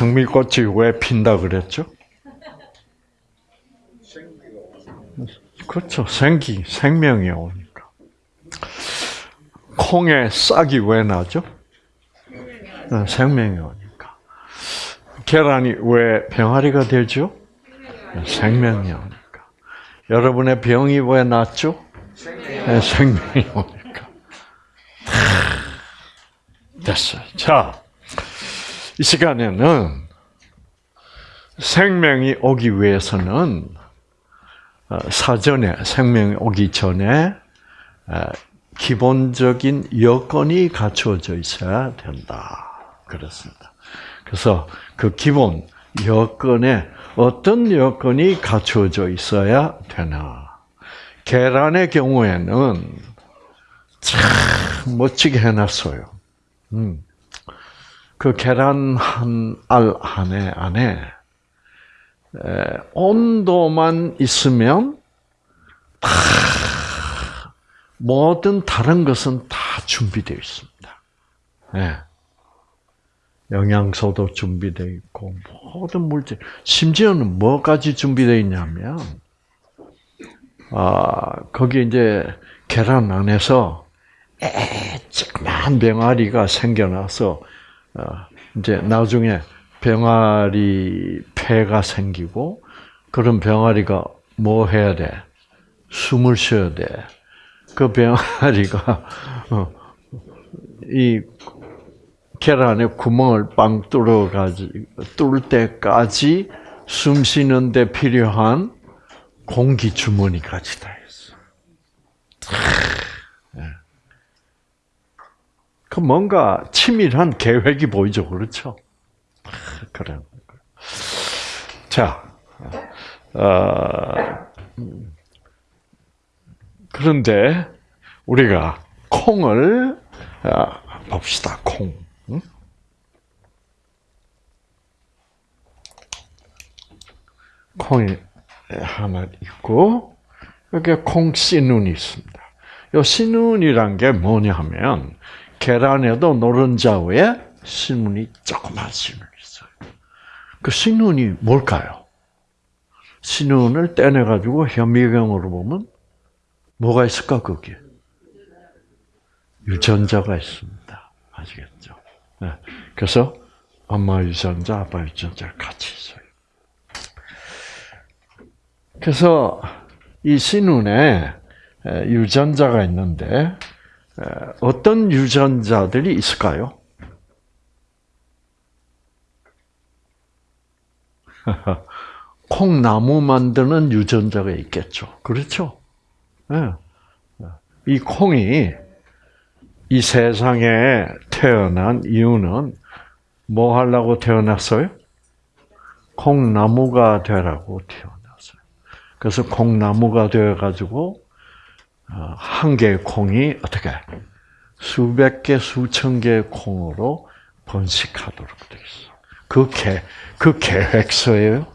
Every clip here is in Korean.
장미꽃이 왜 핀다 그랬죠? 그렇죠. 생기, 생명이 오니까. 콩에 싹이 왜 나죠? 어, 생명이 오니까. 계란이 왜 병아리가 되죠? 생명이 오니까. 여러분의 병이 왜 났죠? 네, 생명이 오니까. 됐어요. 자, 이 시간에는 생명이 오기 위해서는 어, 사전에 생명이 오기 전에 어, 기본적인 여건이 갖추어져 있어야 된다. 그렇습니다. 그래서 그 기본 여건에 어떤 여건이 갖추어져 있어야 되나? 계란의 경우에는 참 멋지게 해놨어요. 음. 그 계란 한 알 안에 안에 온도만 있으면 다 모든 다른 것은 다 준비되어 있습니다. 네. 영양소도 준비되어 있고 모든 물질, 심지어는 뭐까지 준비되어 있냐면 아 거기 이제 계란 안에서 조그만 병아리가 생겨나서 어, 이제 나중에 병아리 폐가 생기고 그런 병아리가 뭐 해야 돼? 숨을 쉬어야 돼. 그 병아리가 어, 이 계란에 구멍을 빵 뚫어 가지 뚫을 때까지 숨 쉬는데 필요한 공기 주머니까지 다 있어. 예. 그 뭔가 치밀한 계획이 보이죠, 그렇죠? 그래. 자, 어, 그런데 우리가 콩을 어, 봅시다. 콩. 응? 콩이 하나 있고 여기 콩 씨눈이 있습니다. 이 씨눈이란 게 뭐냐면 계란에도 노른자 위에 씨눈이 조그만 씨눈이 있어요. 그 씨눈이 뭘까요? 씨눈을 떼내 가지고 현미경으로 보면 뭐가 있을까 거기에? 유전자가 있습니다. 아시겠죠? 네. 그래서 엄마 유전자, 아빠 유전자 같이 있어요. 그래서 이 신운에 유전자가 있는데 어떤 유전자들이 있을까요? 콩나무 만드는 유전자가 있겠죠. 그렇죠? 이 콩이 이 세상에 태어난 이유는 뭐 하려고 태어났어요? 콩나무가 되라고 태어났어요. 그래서 콩나무가 되어가지고 어, 한 개의 콩이 어떻게 수백 개, 수천 개의 콩으로 번식하도록 되어 있어. 그 계, 그 계획서예요.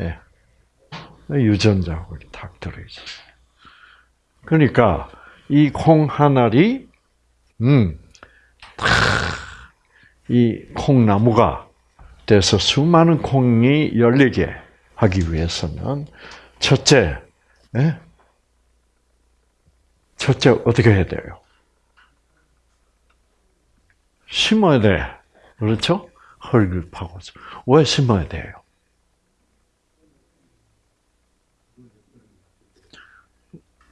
예. 유전자하고 딱 들어있어요. 그러니까 이콩한 알이 음, 이 콩나무가 돼서 수많은 콩이 열리게 하기 위해서는 첫째, 예? 첫째 어떻게 해야 돼요? 심어야 돼. 그렇죠? 파고서. 왜 심어야 돼요?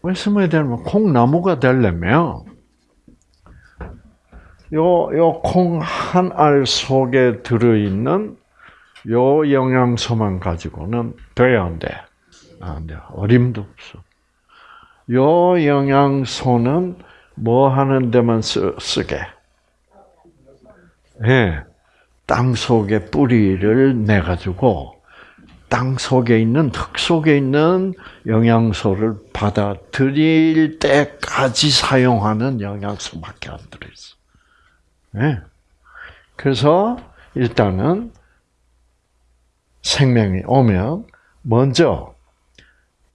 왜 심어야 되냐면 콩나무가 되려면 요, 요 콩 한 알 속에 들어있는 요 영양소만 가지고는 돼야 안 돼. 안 돼. 어림도 없어. 요 영양소는 뭐 하는 데만 쓰, 쓰게? 예. 네. 땅 속에 뿌리를 내 가지고 땅 속에 있는 흙 속에 있는 영양소를 받아들일 때까지 사용하는 영양소밖에 안 들어 있어. 네. 그래서 일단은 생명이 오면 먼저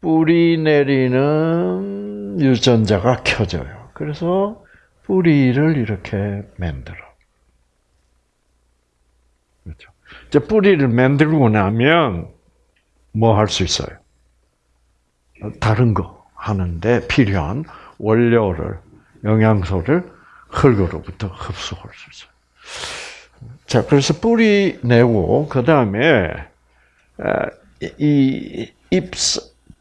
뿌리 내리는 유전자가 켜져요. 그래서 뿌리를 이렇게 만들어. 그렇죠. 이제 뿌리를 만들고 나면 뭐 할 수 있어요? 다른 거 하는데 필요한 원료를 영양소를 흙으로부터 흡수할 수 있어요. 자, 그래서 뿌리 내고 그 다음에 이 잎,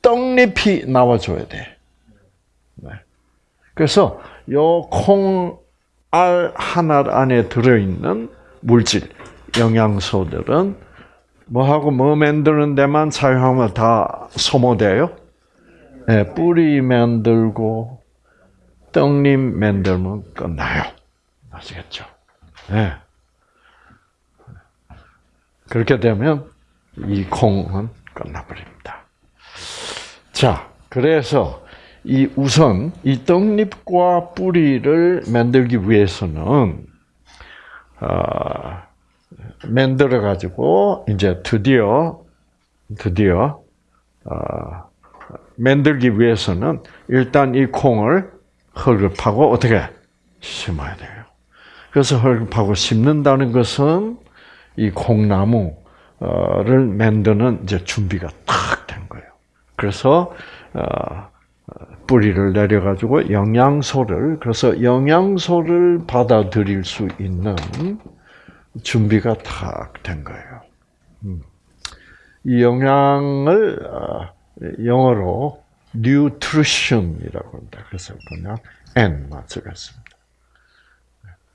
떡잎이 나와줘야 돼. 네. 그래서 요 콩알 하나 안에 들어있는 물질, 영양소들은 뭐하고 뭐 만드는 데만 사용하면 다 소모돼요? 네, 뿌리 만들고 떡잎 만들면 끝나요. 아시겠죠? 네. 그렇게 되면 이 콩은 끝나버립니다. 자, 그래서 이 우선 이 떡잎과 뿌리를 만들기 위해서는 어, 만들어 가지고 이제 드디어 드디어 어, 만들기 위해서는 일단 이 콩을 파고 어떻게 심어야 돼요. 그래서 파고 심는다는 것은 이 콩나무를 만드는 이제 준비가 딱된 거예요. 그래서 어, 뿌리를 내려 가지고 영양소를 그래서 영양소를 받아들일 수 있는 준비가 딱 된 거예요. 음. 이 영양을 어, 영어로 nutrition이라고 합니다. 그래서 그냥 n만 쓰겠습니다.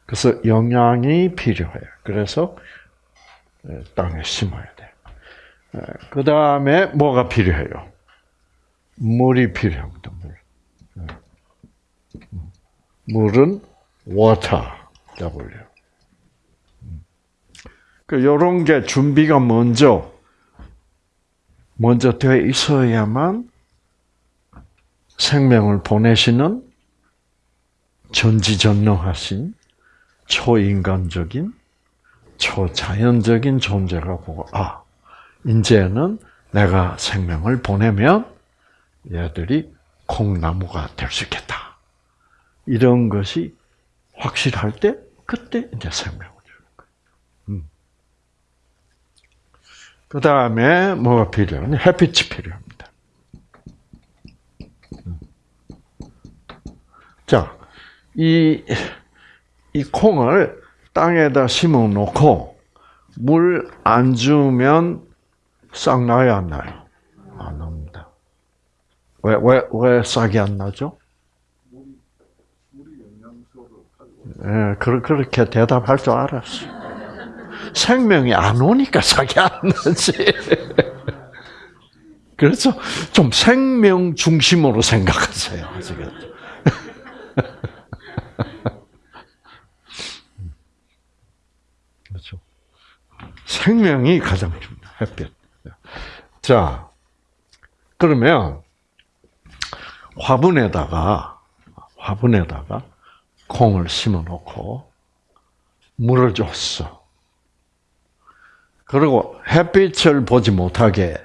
그래서 영양이 필요해요. 그래서 땅에 심어야 돼. 그 다음에 뭐가 필요해요? 물이 필요합니다. 물. 물은 water, W. 그 이런 게 준비가 먼저 먼저 되어 있어야만 생명을 보내시는 전지전능하신 초인간적인 초자연적인 존재가 보고 아 이제는 내가 생명을 보내면 얘들이 콩나무가 될 수 있겠다. 이런 것이 확실할 때 그때 이제 생명을 주는 거예요. 음. 그 다음에 뭐가 필요한? 햇빛이 필요합니다. 음. 자, 이, 이 콩을 땅에다 심어 놓고 물 안 주면 싹 나요, 안 나요? 안 납니다. 왜, 왜, 왜 싹이 안 나죠? 예, 그렇게 대답할 줄 알았어. 생명이 안 오니까 싹이 안 나지. 그래서 좀 생명 중심으로 생각하세요. 아시겠죠? 그렇죠. 생명이 가장 중요해 햇빛. 자, 그러면 화분에다가 화분에다가 콩을 심어 놓고 물을 줬어. 그리고 햇빛을 보지 못하게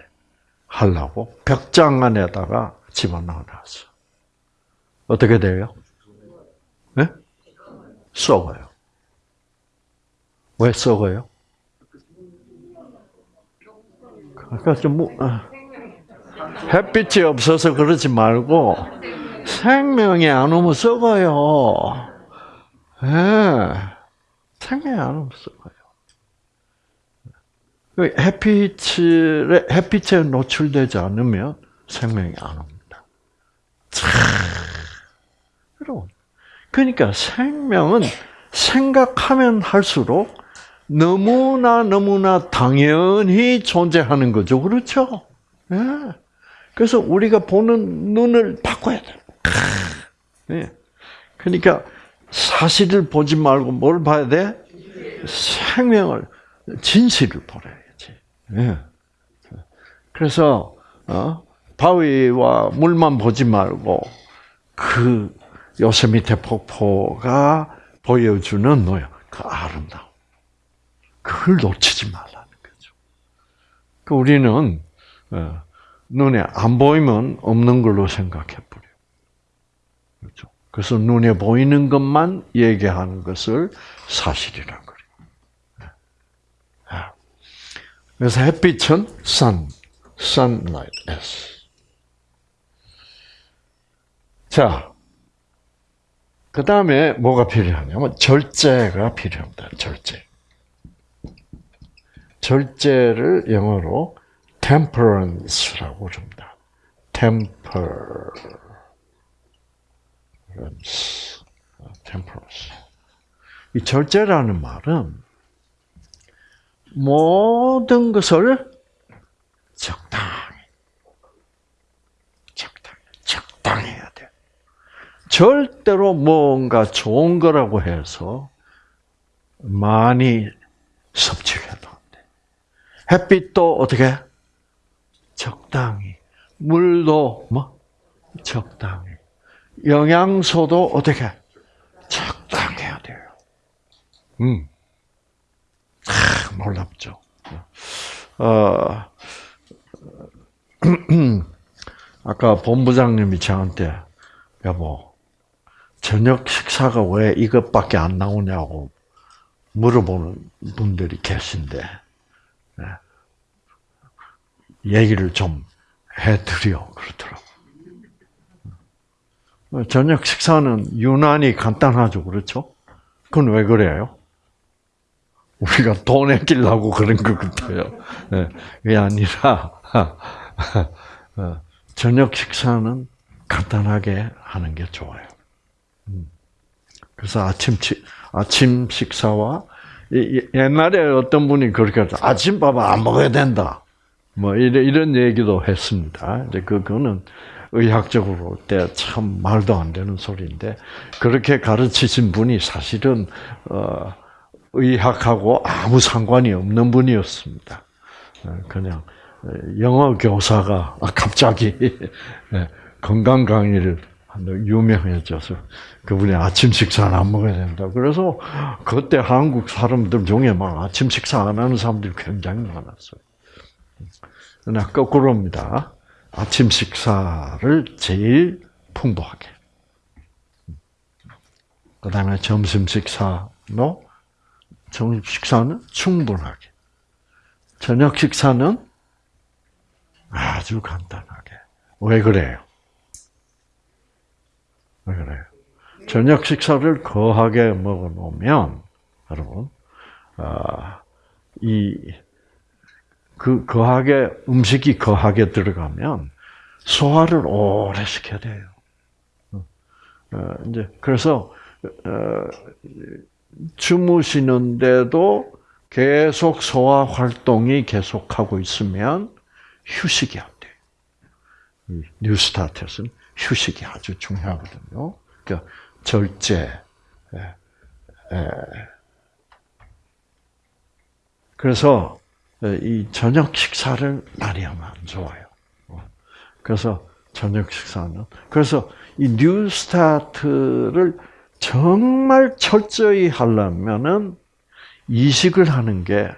하려고 벽장 안에다가 집어넣어 놨어. 어떻게 돼요? 네? 썩어요. 왜 썩어요? 그러니까 좀 뭐, 아. 햇빛이 없어서 그러지 말고 생명이 안 오면 썩어요. 예. 생명이 안 오면 썩어요. 그 햇빛에, 햇빛에 노출되지 않으면 생명이 안 옵니다. 참, 그러니까 생명은 생각하면 할수록 너무나 너무나 당연히 존재하는 거죠. 그렇죠? 예. 그래서 우리가 보는 눈을 바꿔야 돼. 예. 그러니까 사실을 보지 말고 뭘 봐야 돼? 생명을, 진실을 보아야지. 예. 그래서 어? 바위와 물만 보지 말고 그 요세미테 폭포가 보여주는 뭐야? 그 아름다움. 그걸 놓치지 말라는 거죠. 그 우리는 어, 눈에 안 보이면 없는 걸로 생각해 버려. 그렇죠. 그래서 눈에 보이는 것만 얘기하는 것을 사실이라고 그래요. 네. 아. 그래서 햇빛은 sun, sunlight, S. 자, 그 다음에 뭐가 필요하냐면 절제가 필요합니다. 절제. 절제를 영어로 temperance라고 부릅니다. temperance, temperance. 이 절제라는 말은 모든 것을 적당히, 적당히, 적당해야 돼. 절대로 뭔가 좋은 거라고 해서 많이 섭취해도 안 돼. 햇빛도 어떻게? 적당히. 물도 뭐? 적당히. 영양소도 어떻게? 적당해야 돼요. 음. 아, 놀랍죠. 어, 아까 본부장님이 저한테, 여보, 저녁 식사가 왜 이것밖에 안 나오냐고 물어보는 분들이 계신데, 네. 얘기를 좀 해드려, 그러더라고. 저녁 식사는 유난히 간단하죠, 그렇죠? 그건 왜 그래요? 우리가 돈 아끼려고 그런 것 같아요. 네, 그게 아니라, 어, 저녁 식사는 간단하게 하는 게 좋아요. 음. 그래서 아침, 아침 식사와, 옛날에 어떤 분이 그렇게 하죠. 아침밥은 안 먹어야 된다. 뭐, 이런, 얘기도 했습니다. 이제 그거는 의학적으로 때 참 말도 안 되는 소리인데, 그렇게 가르치신 분이 사실은, 어, 의학하고 아무 상관이 없는 분이었습니다. 어, 그냥 영어 교사가 갑자기 네, 건강 강의를 유명해져서 그분이 아침 식사는 안 먹어야 된다. 그래서 그때 한국 사람들 중에 막 아침 식사 안 하는 사람들이 굉장히 많았어요. 그러나 거꾸로입니다. 아침 식사를 제일 풍부하게. 그 다음에 점심 식사도 점심 식사는 충분하게. 저녁 식사는 아주 간단하게. 왜 그래요? 왜 그래요? 저녁 식사를 거하게 먹어 놓으면, 여러분, 아, 이, 그, 거하게, 음식이 거하게 들어가면, 소화를 오래 시켜야 돼요. 어, 이제, 그래서, 어, 주무시는데도 계속 소화 활동이 계속하고 있으면 휴식이 안 돼요. 뉴스타트에서는 휴식이 아주 중요하거든요. 그러니까 절제. 예, 예. 그래서 이 저녁 식사를 많이 하면 안 좋아요. 그래서 저녁 식사는 그래서 이 뉴스타트를 정말 철저히 하려면은 이식을 하는 게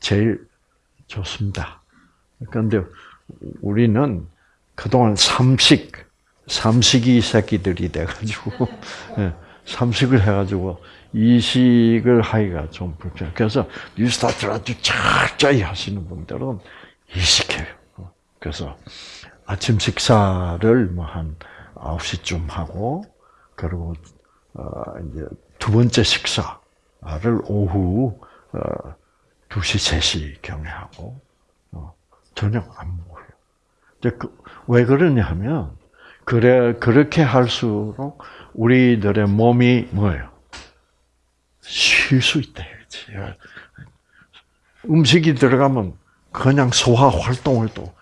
제일 좋습니다. 그런데 우리는 그동안 삼식, 삼식이 새끼들이 돼가지고, 예, 삼식을 해가지고, 이식을 하기가 좀 불편해. 그래서 뉴스타트를 아주 철저히 하시는 분들은 이식해요. 그래서 아침 식사를 뭐 한 9시쯤 하고, 그리고 어 이제 두 번째 식사를 오후 어 2시, 3시 경에 하고 어 저녁 안 먹어요. 이제 그, 왜 그러냐 하면 그래 그렇게 할수록 우리들의 몸이 뭐예요? 쉴 수 있다 이거지. 음식이 들어가면 그냥 소화 활동을 또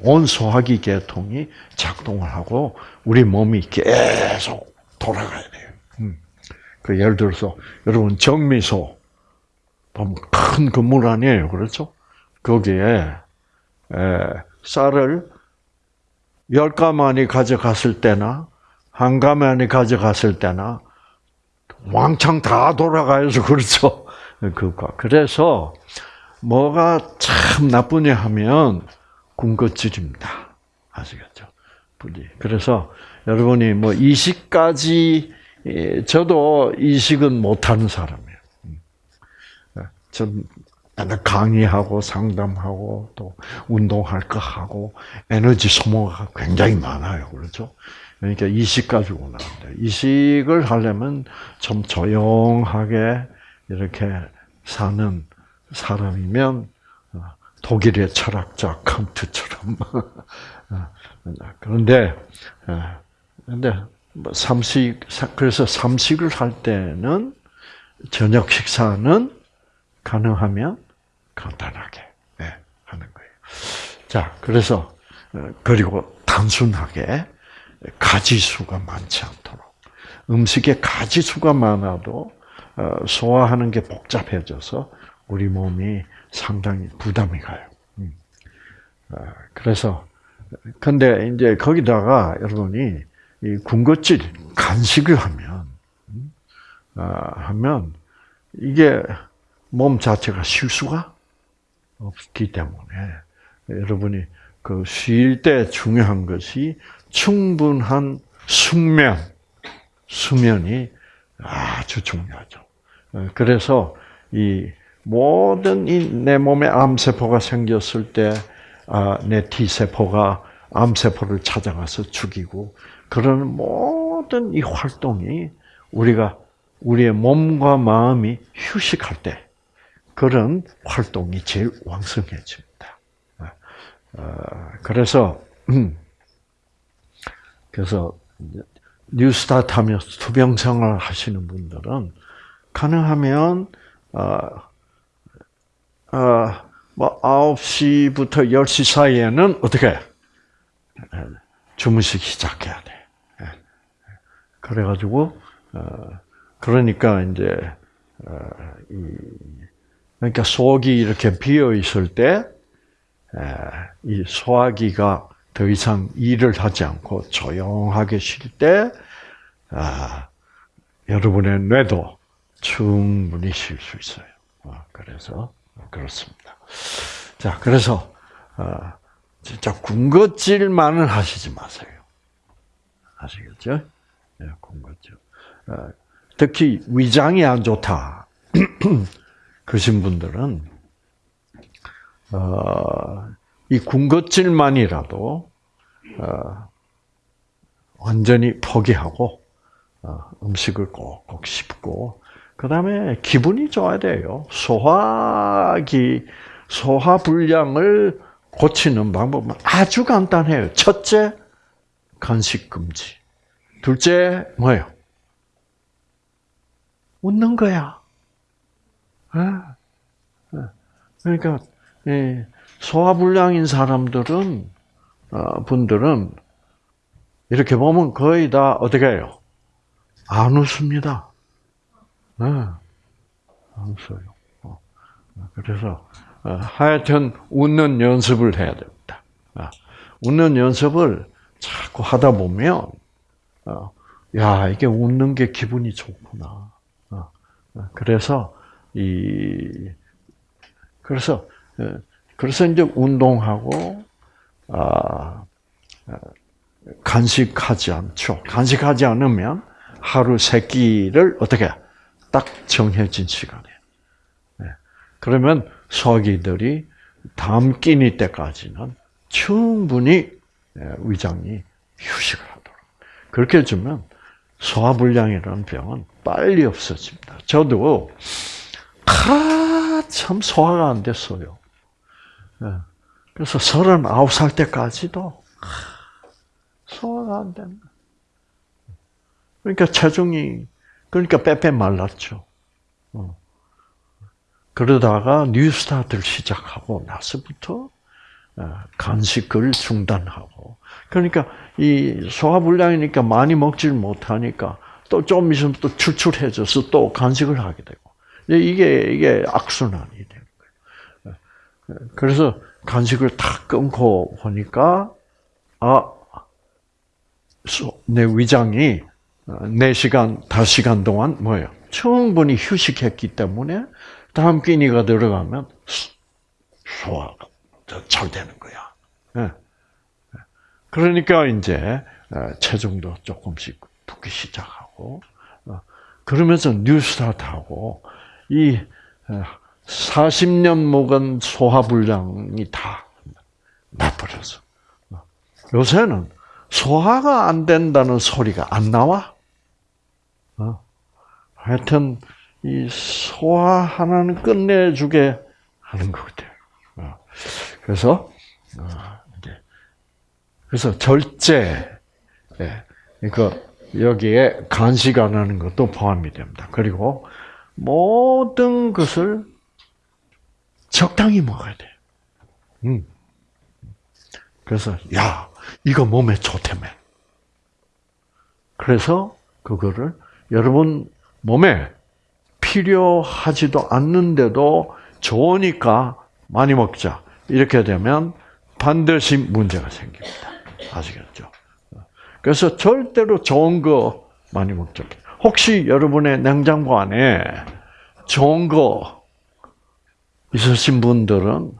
온 소화기 계통이 작동을 하고 우리 몸이 계속 돌아가야 돼요. 음. 그 예를 들어서 여러분 정미소 보면 큰 건물 아니에요, 그렇죠? 거기에 에, 쌀을 열 가마니 가져갔을 때나 한 가마니 가져갔을 때나 왕창 다 돌아가야죠, 그렇죠? 그거 그래서 뭐가 참 나쁘냐 하면 군것질입니다. 아시겠죠? 그래서 여러분이 뭐 이식까지 저도 이식은 못하는 사람이에요. 음. 전 강의하고 상담하고 또 운동할 거 하고 에너지 소모가 굉장히 많아요. 그렇죠? 그러니까 이식 가지고 나는데 이식을 하려면 좀 조용하게 이렇게 사는 사람이면 어, 독일의 철학자 칸트처럼 어, 그런데 어, 근데 뭐 삼식 그래서 삼식을 할 때는 저녁 식사는 가능하면 간단하게 예, 하는 거예요. 자, 그래서 그리고 단순하게 가지수가 많지 않도록 음식에 가지수가 많아도 소화하는 게 복잡해져서 우리 몸이 상당히 부담이 가요. 음. 그래서 근데 이제 거기다가 여러분이 이 군것질 간식을 하면 음, 아, 하면 이게 몸 자체가 쉴 수가 없기 때문에 여러분이 그 쉴 때 중요한 것이 충분한 숙면, 수면이 아주 중요하죠. 그래서 이 모든 이 내 몸에 암세포가 생겼을 때, 아, 내 T세포가 암세포를 찾아가서 죽이고, 그런 모든 이 활동이 우리가 우리의 몸과 마음이 휴식할 때 그런 활동이 제일 왕성해집니다. 아, 그래서 음, 그래서 뉴스타트 하면서 투병생활 하시는 분들은 가능하면 어, 어, 뭐 9시부터 10시 사이에는 어떻게 주무시기 시작해야 돼. 그래가지고 어, 그러니까 이제 어, 그러니까 속이 이렇게 비어 있을 때 이 소화기가 더 이상 일을 하지 않고 조용하게 쉴 때, 아, 여러분의 뇌도 충분히 쉴 수 있어요. 아, 그래서 그렇습니다. 자, 그래서 아, 진짜 군것질만은 하시지 마세요. 아시겠죠? 네, 군것질. 아, 특히 위장이 안 좋다. 그신 분들은 어, 이 군것질만이라도 어, 완전히 포기하고 어, 음식을 꼭꼭 씹고 그 다음에 기분이 좋아야 돼요. 소화기 소화 불량을 고치는 방법은 아주 간단해요. 첫째 간식 금지. 둘째 뭐예요? 웃는 거야. 그러니까 소화불량인 사람들은 어, 분들은 이렇게 보면 거의 다 어떻게 해요? 안 웃습니다. 네. 안 웃어요. 어. 그래서 어, 하여튼 웃는 연습을 해야 됩니다. 아, 웃는 연습을 자꾸 하다 보면 야 이게 웃는 게 기분이 좋구나. 그래서 이 그래서 그래서 이제 운동하고 아, 아, 간식하지 않죠. 간식하지 않으면 하루 세 끼를 어떻게 딱 정해진 시간에. 네. 그러면 소화기들이 다음 끼니 때까지는 충분히 예, 위장이 휴식을 하도록. 그렇게 해주면 소화불량이라는 병은 빨리 없어집니다. 저도 아, 참 소화가 안 됐어요. 예. 그래서 39살 때까지도 소화가 안 된다. 그러니까 체중이, 그러니까 빼빼 말랐죠. 어. 그러다가 뉴스타트를 시작하고 나서부터 어, 간식을 중단하고. 그러니까 이 소화불량이니까 많이 먹질 못하니까 또 좀 있으면 또 출출해져서 또 간식을 하게 되고. 이게, 이게 악순환이. 그래서 간식을 다 끊고 보니까, 아, 내 위장이 4시간, 5시간 동안 뭐예요? 충분히 휴식했기 때문에 다음 끼니가 들어가면 소화가 잘 되는 거야. 예. 그러니까 이제 체중도 조금씩 붙기 시작하고, 어, 그러면서 뉴스타트하고 이 40년 묵은 소화불량이 다 나버려서. 요새는 소화가 안 된다는 소리가 안 나와. 어. 하여튼 이 소화 하나는 끝내주게 하는 것 같아요. 어. 그래서 어, 그래서 절제, 예, 그 여기에 간식 안 하는 것도 포함이 됩니다. 그리고 모든 것을 적당히 먹어야 돼. 음. 그래서 야 이거 몸에 좋다며. 그래서 그거를 여러분 몸에 필요하지도 않는데도 좋으니까 많이 먹자. 이렇게 되면 반드시 문제가 생깁니다. 아시겠죠? 그래서 절대로 좋은 거 많이 먹죠. 혹시 여러분의 냉장고 안에 좋은 거 있으신 분들은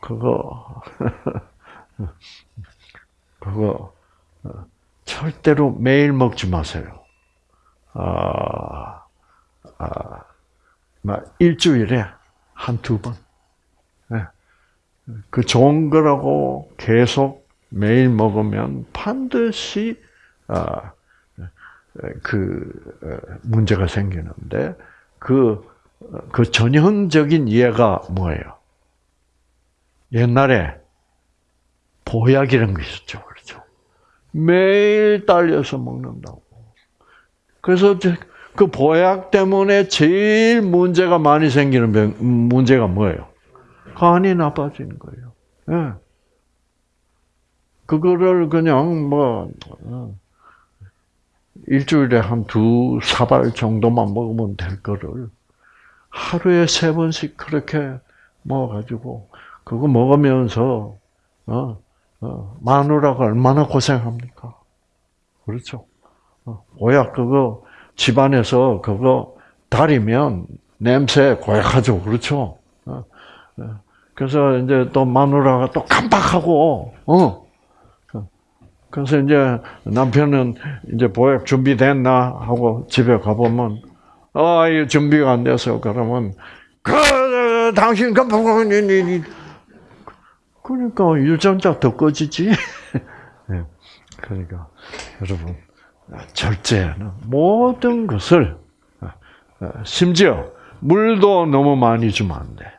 그거 그거 절대로 매일 먹지 마세요. 아, 아, 일주일에 한 두 번. 네. 그 좋은 거라고 계속 매일 먹으면 반드시 아, 그 문제가 생기는데 그, 그 전형적인 예가 뭐예요? 옛날에 보약이라는 게 있었죠. 그렇죠. 매일 딸려서 먹는다고. 그래서 그 보약 때문에 제일 문제가 많이 생기는 병, 문제가 뭐예요? 간이 나빠지는 거예요. 네. 그거를 그냥 뭐 어, 일주일에 한 두 사발 정도만 먹으면 될 거를 하루에 세 번씩 그렇게 먹어가지고 그거 먹으면서 어, 어, 마누라가 얼마나 고생합니까? 그렇죠. 어, 오약 그거 집안에서 그거 다리면 냄새 고약하죠. 그렇죠. 어, 어. 그래서 이제 또 마누라가 또 깜빡하고, 어. 그래서 이제 남편은 이제 보약 준비됐나 하고 집에 가보면, 아, 이 준비가 안 돼서 그러면, 그, 당신 깜빡하고, 그러니까 유전자 더 꺼지지. 네. 그러니까 여러분 절제는 모든 것을 심지어 물도 너무 많이 주면 안 돼.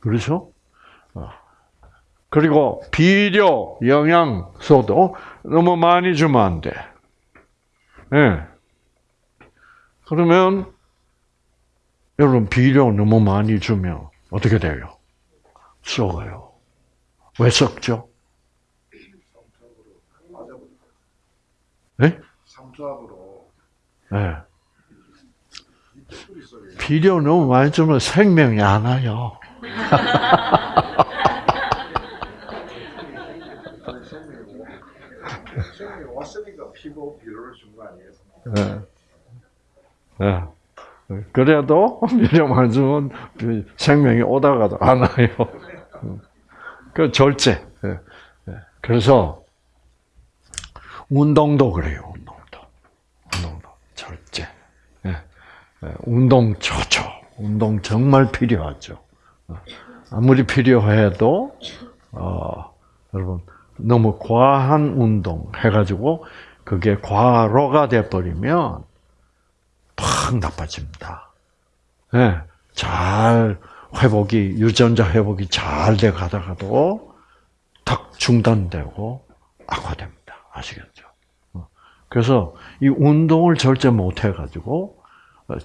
그렇죠? 어. 그리고 비료, 영양소도 너무 많이 주면 안 돼. 네. 그러면 여러분 비료 너무 많이 주면 어떻게 돼요? 썩어요. 왜 썩죠? 네? 삼투압으로. 네. 비료 너무 많이 주면 생명이 안 와요. 생명이 왔으니까 피고 비료를 준 거 아니에요? 네. 네. 그래도 비료 많이 주면 생명이 오다가도 안 와요. 그 절제. 예, 예. 그래서 운동도 그래요. 운동도. 운동도 절제. 예, 운동 좋죠. 운동 정말 필요하죠. 어, 아무리 필요해도 어, 여러분 너무 과한 운동 해가지고 그게 과로가 돼 버리면 팍 나빠집니다. 네, 잘 회복이 유전자 회복이 잘 돼 가다가도 탁 중단되고 악화됩니다. 아시겠죠? 어. 그래서 이 운동을 절제 못 해가지고 어,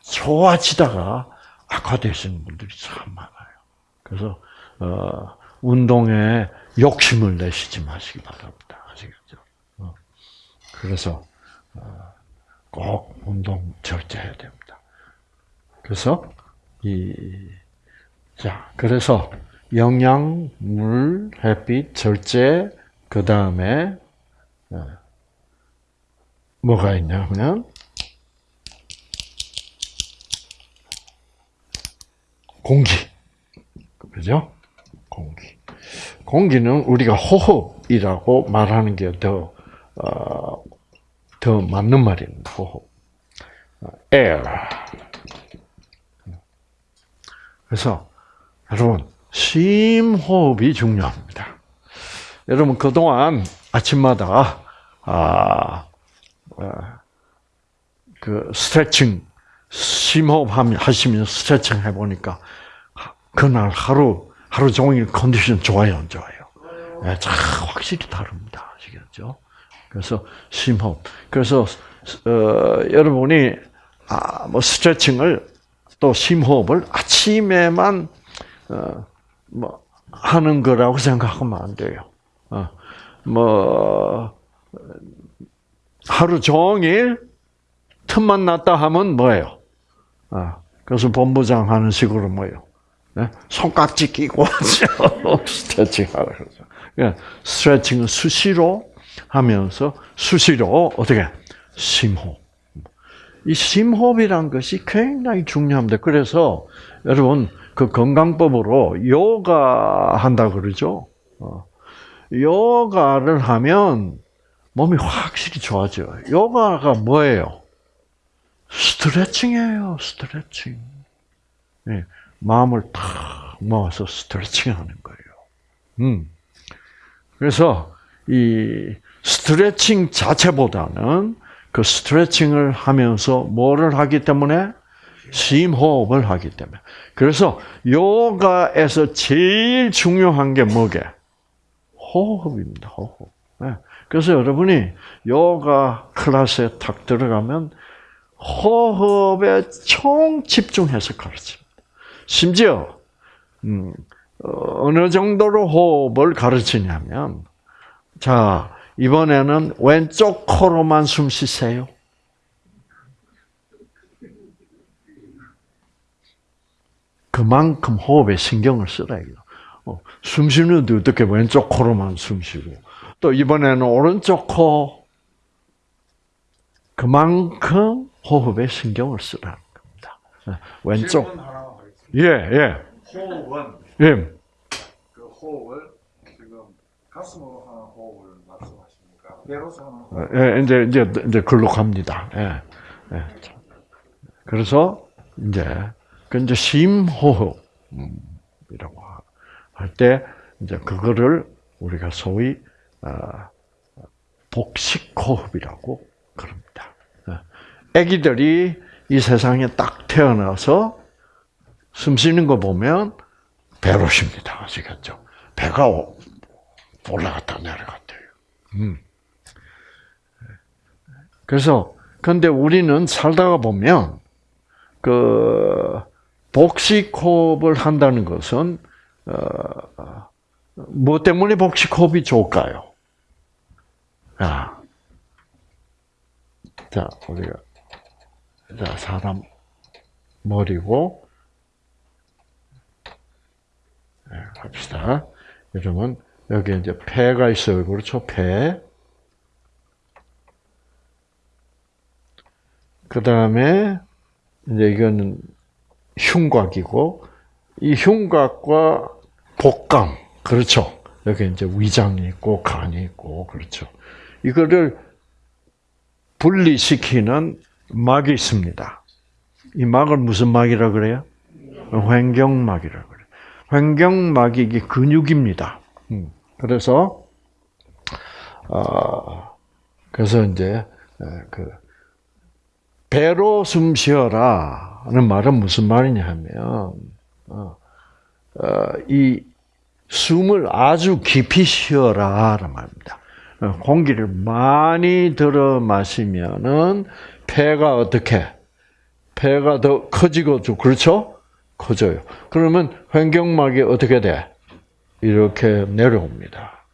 좋아지다가 악화되시는 분들이 참 많아요. 그래서 어, 운동에 욕심을 내시지 마시기 바랍니다. 아시겠죠? 어. 그래서 어, 꼭 운동 절제해야 됩니다. 그래서 이 자, 그래서 영양, 물, 햇빛, 절제, 그 다음에 어, 뭐가 있냐면 공기, 그죠? 공기. 공기는 우리가 호흡이라고 말하는 게더 어, 더 맞는 말입니다. 호흡. air. 그래서 여러분 심호흡이 중요합니다. 여러분 그동안 아침마다 아, 아, 그 스트레칭 심호흡 하시면 스트레칭 해보니까 그날 하루 하루 종일 컨디션 좋아요, 안 좋아요? 네, 참 확실히 다릅니다. 아시겠죠? 그래서 심호흡. 그래서 어, 여러분이 아, 뭐 스트레칭을 또 심호흡을 아침에만 어, 뭐 하는 거라고 생각하면 안 돼요. 어, 뭐 하루 종일 틈만 났다 하면 뭐예요? 아, 그래서 본부장 하는 식으로 뭐예요? 네? 손깍지 끼고 스트레칭 하라 그러죠. 그러니까 스트레칭은 수시로 하면서 수시로 어떻게 심호흡. 이 심호흡이란 것이 굉장히 중요합니다. 그래서 여러분 그 건강법으로 요가 한다 그러죠. 어. 요가를 하면 몸이 확실히 좋아져요. 요가가 뭐예요? 스트레칭이에요. 스트레칭. 네, 마음을 탁 모아서 스트레칭하는 거예요. 음. 그래서 이 스트레칭 자체보다는 그 스트레칭을 하면서 뭐를 하기 때문에 심호흡을 하기 때문에. 그래서 요가에서 제일 중요한 게 뭐게? 호흡입니다. 호흡. 네. 그래서 여러분이 요가 클래스에 탁 들어가면 호흡에 총 집중해서 가르칩니다. 심지어 음, 어느 정도로 호흡을 가르치냐면 자 이번에는 왼쪽 코로만 숨 쉬세요. 그만큼 호흡에 신경을 쓰라 이거. 어, 숨 쉬는데 어떻게 왼쪽 코로만 숨 쉬고 또 이번에는 오른쪽 코 그만큼 호흡에 신경을 쓰라는 겁니다. 네, 왼쪽 예 예. 호흡은 예. 그 호흡을 지금 가슴으로 예, 이제 이제 이제 글로 갑니다. 예. 예. 그래서 이제 그 이제 심호흡이라고 할 때 이제 그거를 우리가 소위 어, 복식호흡이라고 그럽니다. 아기들이 이 세상에 딱 태어나서 숨 쉬는 거 보면 배로 쉽니다. 아시겠죠? 배가 올라갔다 내려갔대요. 음. 그래서 근데 우리는 살다가 보면 그 복식호흡을 한다는 것은 어, 뭐 때문에 복식호흡이 좋을까요? 아, 자 우리가 자 사람 머리고 네, 합시다. 여러분 여기 이제 폐가 있어요. 그렇죠? 폐. 그 다음에 이제 이거는 흉곽이고 이 흉곽과 복강 그렇죠. 여기 이제 위장이 있고 간이 있고 그렇죠. 이거를 분리시키는 막이 있습니다. 이 막을 무슨 막이라 그래요? 횡경막이라 그래요. 횡경막이 이게 근육입니다. 음, 그래서 어, 그래서 이제 그 배로 숨 쉬어라 는 말은 무슨 말이냐면 어, 이 숨을 아주 깊이 쉬어라 라는 말입니다. 어, 공기를 많이 들어 마시면은 폐가 어떻게 폐가 더 커지고 그렇죠? 커져요. 그러면 횡경막이 어떻게 돼? 이렇게 내려옵니다.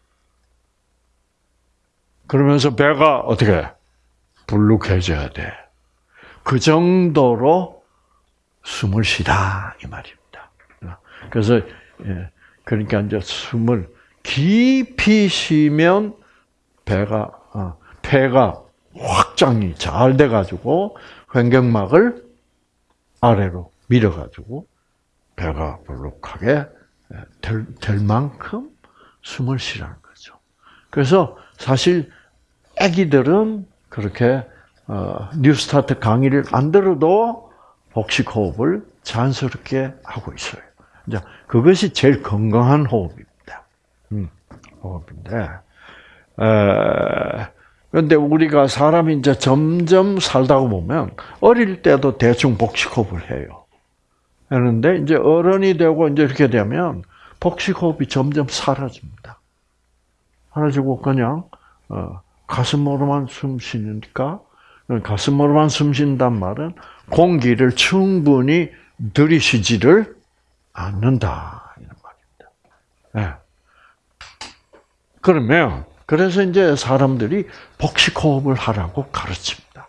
그러면서 배가 어떻게 불룩해져야 돼. 그 정도로 숨을 쉬라 이 말입니다. 그래서 그러니까 이제 숨을 깊이 쉬면 배가 어, 폐가 확장이 잘 돼가지고 횡격막을 아래로 밀어가지고 배가 볼록하게 될, 될 만큼 숨을 쉬라는 거죠. 그래서 사실 아기들은 그렇게 어, 뉴스타트 강의를 안 들어도 복식 호흡을 자연스럽게 하고 있어요. 이제 그것이 제일 건강한 호흡입니다. 음, 호흡인데, 에, 근데 우리가 사람이 이제 점점 살다가 보면 어릴 때도 대충 복식 호흡을 해요. 하는데 이제 어른이 되고 이제 이렇게 되면 복식 호흡이 점점 사라집니다. 사라지고 그냥 어, 가슴으로만 숨 쉬니까 가슴으로만 숨 쉰단 말은 공기를 충분히 들이쉬지를 않는다 이런 말입니다. 네. 그러면 그래서 이제 사람들이 복식 호흡을 하라고 가르칩니다.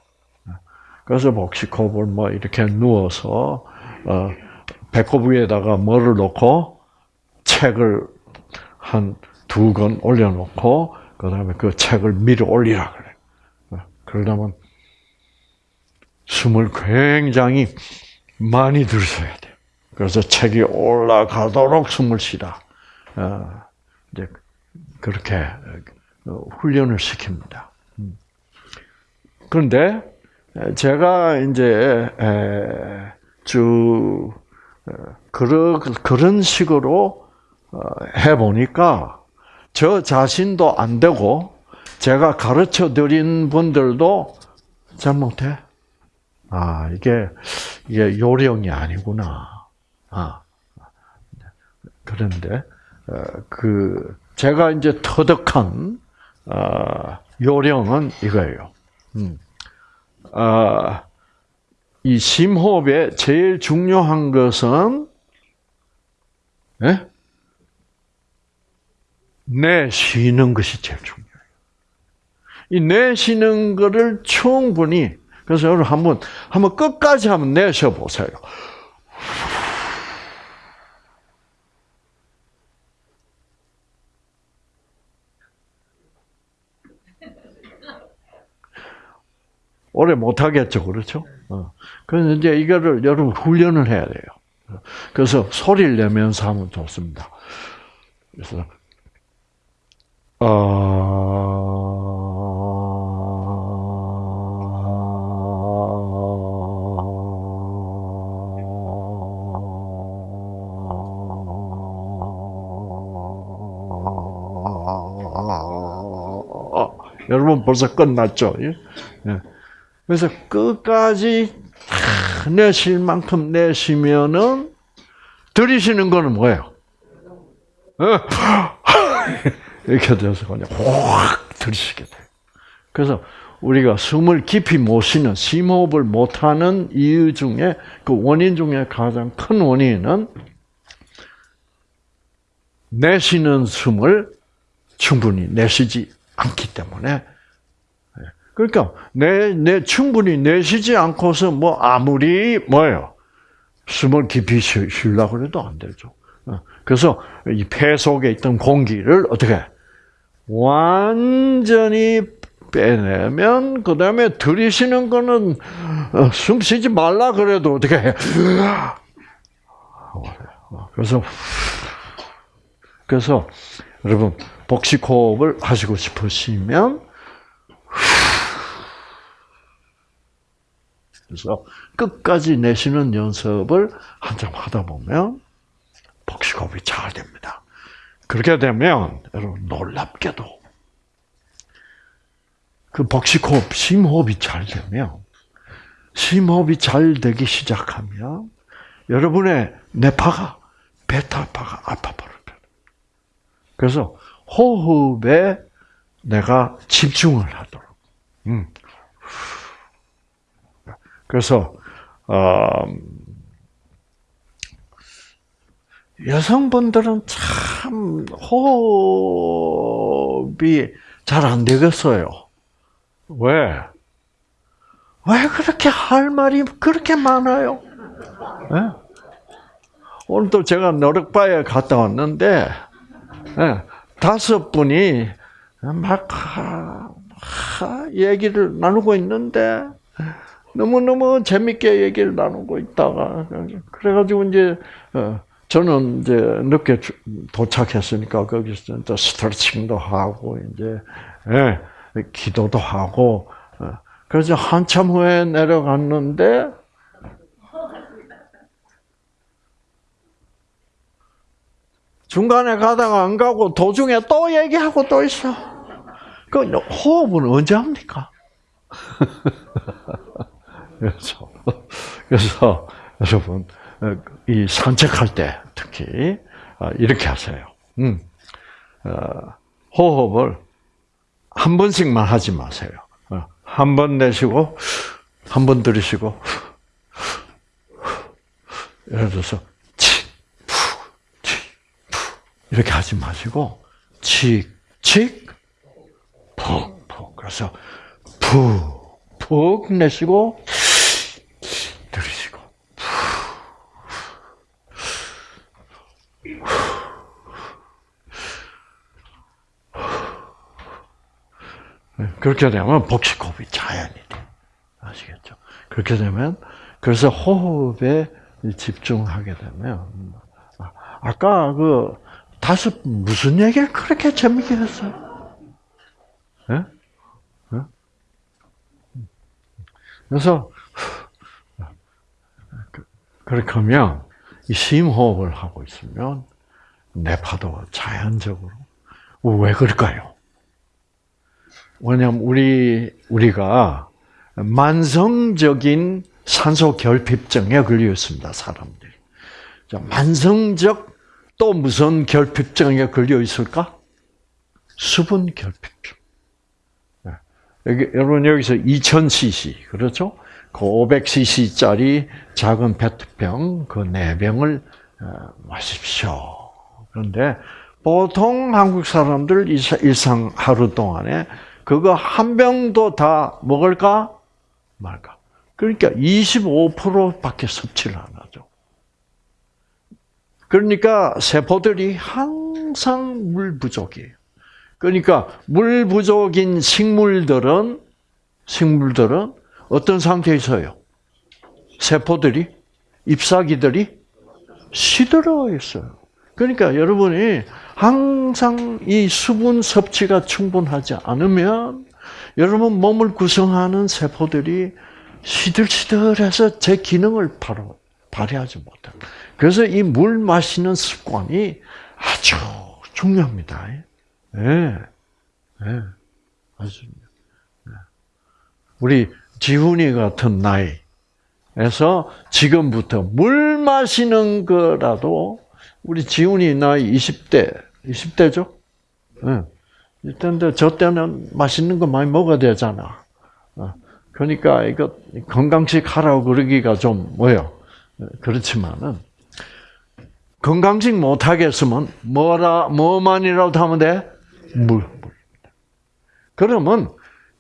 그래서 복식 호흡을 뭐 이렇게 누워서 어, 배꼽 위에다가 뭐를 놓고 책을 한 두 권 올려놓고 그 다음에 그 책을 밀어 올리라 그래. 그러려면 숨을 굉장히 많이 들으셔야 돼요. 그래서 책이 올라가도록 숨을 쉬라. 어, 이제 그렇게 훈련을 시킵니다. 그런데 제가 이제 쭉 그런 그런 식으로 해 보니까 저 자신도 안 되고 제가 가르쳐 드린 분들도 잘 못해. 아 이게 이게 요령이 아니구나. 아 그런데 그 제가 이제 터득한 요령은 이거예요. 음. 아, 이 심호흡에 제일 중요한 것은 예? 내쉬는 것이 제일 중요해요. 이 내 쉬는 것을 충분히 그래서 여러분 한번 한번 끝까지 한번 내쉬어 보세요. 오래 못 하겠죠, 그렇죠? 어. 그래서 이제 이거를 여러분 훈련을 해야 돼요. 그래서 소리를 내면서 하면 좋습니다. 그래서 여러분 벌써 끝났죠? 예? 그래서 끝까지 내쉴 만큼 내쉬면은 들이쉬는 거는 뭐예요? 이렇게 돼서 그냥 확 들이쉬게 돼요. 그래서 우리가 숨을 깊이 못 쉬는 심호흡을 못하는 이유 중에 그 원인 중에 가장 큰 원인은 내쉬는 숨을 충분히 내쉬지 않기 때문에 그러니까 내, 내 충분히 내쉬지 않고서 뭐 아무리 뭐예요 숨을 깊이 쉬려고 해도 안 되죠. 그래서 이 폐 속에 있던 공기를 어떻게 완전히 빼내면 그 다음에 들이쉬는 거는 숨 쉬지 말라 그래도 어떻게 해? 그래서 그래서 여러분 복식 호흡을 하시고 싶으시면 그래서 끝까지 내쉬는 연습을 한참 하다 보면 복식호흡이 잘 됩니다. 그렇게 되면 여러분 놀랍게도 그 복식호흡, 심호흡이 잘 되면 심호흡이 잘 되기 시작하면 여러분의 뇌파가 베타파가 알파파로 변 그래서 호흡에 내가 집중을 하도록. 음. 그래서 어, 여성분들은 참 호흡이 잘 안 되겠어요. 왜? 왜 그렇게 할 말이 그렇게 많아요? 네? 오늘도 제가 노력바에 갔다 왔는데 네, 다섯 분이 막 하, 하, 얘기를 나누고 있는데 너무너무 재밌게 얘기를 나누고 있다가 그래가지고 이제 어, 저는 이제 늦게 도착했으니까 거기서 또 스트레칭도 하고 이제 예, 기도도 하고 어, 그래서 한참 후에 내려갔는데 중간에 가다가 안 가고 도중에 또 얘기하고 또 있어. 그 호흡은 언제 합니까? 그래서 그래서 여러분 어, 이 산책할 때 특히 어, 이렇게 하세요. 음, 어, 호흡을 한 번씩만 하지 마세요. 한 번 내쉬고 한 번 들이쉬고 예를 들어서 이렇게 하지 마시고 치, 치, 푹, 푹. 그래서 푹, 푹 내쉬고 들이쉬고 그렇게 되면 복식호흡이 자연이 돼. 아시겠죠? 그렇게 되면 그래서 호흡에 집중하게 되면 아, 아까 그 다섯 무슨 얘기를 그렇게 재밌게 했어요? 예? 예? 그래서 그, 그렇게 하면 이 심호흡을 하고 있으면 뇌파도가 자연적으로 왜 그럴까요? 왜냐하면 우리 우리가 만성적인 산소 결핍증에 걸려 있습니다, 사람들이. 자, 만성적 또 무슨 결핍증에 걸려 있을까? 수분 결핍증. 네. 여기, 여러분 여기서 2000cc 그렇죠? 그 500cc짜리 작은 페트병 그 네 병을 어, 마십시오. 그런데 보통 한국 사람들 일상 하루 동안에 그거 한 병도 다 먹을까 말까? 그러니까 25%밖에 섭취를 안 하죠. 그러니까 세포들이 항상 물 부족이에요. 그러니까 물 부족인 식물들은 식물들은 어떤 상태에 있어요? 세포들이 잎사귀들이 시들어 있어요. 그러니까 여러분이 항상 이 수분 섭취가 충분하지 않으면 여러분 몸을 구성하는 세포들이 시들시들해서 제 기능을 바로 발휘하지 못해요. 그래서 이 물 마시는 습관이 아주 중요합니다. 예. 네. 네. 아주. 네. 우리 지훈이 같은 나이에서 지금부터 물 마시는 거라도 우리 지훈이 나이 20대, 20대죠? 네. 이때인데 저 때는 맛있는 거 많이 먹어야 되잖아. 그러니까 이거 건강식 하라고 그러기가 좀 뭐요. 그렇지만은 건강식 못 하겠으면 뭐라 뭐만이라도 하면 돼? 물, 물. 그러면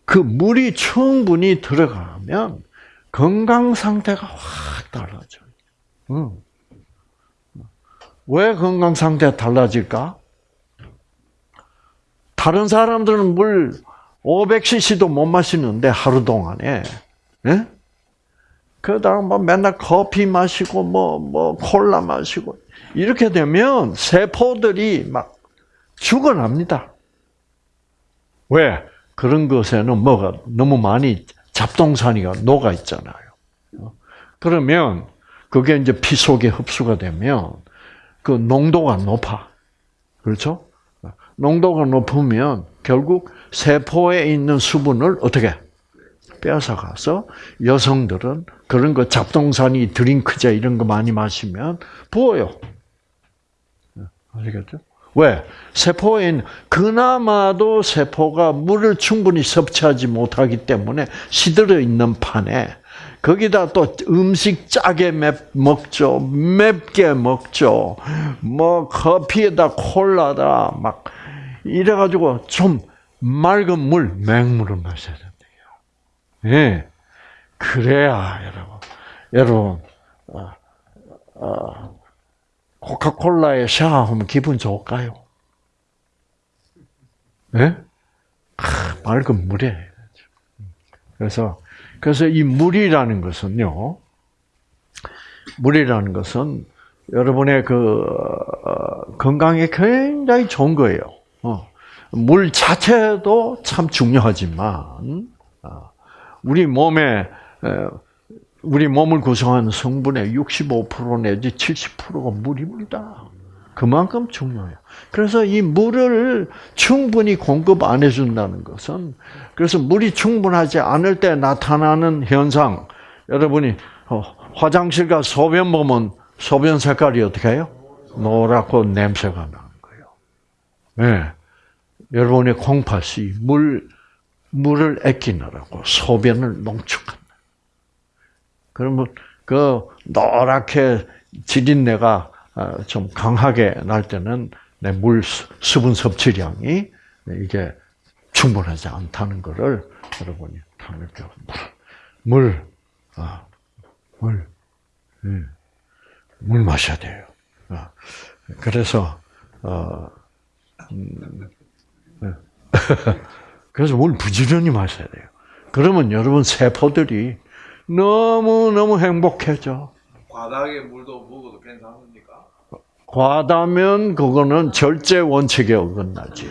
그 물이 충분히 들어가면 건강 상태가 확 달라져요. 응. 왜 건강 상태가 달라질까? 다른 사람들은 물 500cc도 못 마시는데 하루 동안에 예? 그다음 뭐 맨날 커피 마시고 뭐뭐 뭐 콜라 마시고 이렇게 되면 세포들이 막 죽어납니다. 왜? 그런 것에는 뭐가 너무 많이 잡동사니가 녹아 있잖아요. 그러면 그게 이제 피 속에 흡수가 되면 그 농도가 높아. 그렇죠? 농도가 높으면 결국 세포에 있는 수분을 어떻게 빼앗아가서 여성들은 그런 거 잡동사니 드링크제 이런 거 많이 마시면 부어요. 아시겠죠? 왜? 있는, 그나마도 세포가 물을 충분히 섭취하지 못하기 때문에 시들어 있는 판에 거기다 또 음식 짜게 맵, 먹죠. 맵게 먹죠. 뭐 커피에다 콜라다 막 이래가지고 좀 맑은 물, 맹물을 마셔야 된대요. 예. 그래야, 여러분. 여러분, 어, 어, 코카콜라에 샤워하면 기분 좋을까요? 예? 아, 맑은 물에. 그래서, 그래서 이 물이라는 것은요, 물이라는 것은 여러분의 그, 어, 건강에 굉장히 좋은 거예요. 어. 물 자체도 참 중요하지만 어, 우리 몸에 우리 몸을 구성하는 성분의 65% 내지 70%가 물입니다. 그만큼 중요해요. 그래서 이 물을 충분히 공급 안 해준다는 것은 그래서 물이 충분하지 않을 때 나타나는 현상 여러분이 어, 화장실 가 소변 보면 소변 색깔이 어떻게 해요? 노랗고 냄새가 나는 거예요. 네. 여러분의 콩팥이 물 물을 아끼느라고 소변을 농축한다. 그러면 그 노랗게 지린내가 어, 좀 강하게 날 때는 내 물 수분 섭취량이 이게 충분하지 않다는 것을 여러분이 다 느껴. 물, 아, 물, 음, 물 마셔야 돼요. 아, 그래서 어, 음, 네. 그래서 물 부지런히 마셔야 돼요. 그러면 여러분 세포들이 너무 너무 행복해져. 바닥에 물도 먹어도 괜찮습니까? 과다면 그거는 절제 원칙에 어긋나지.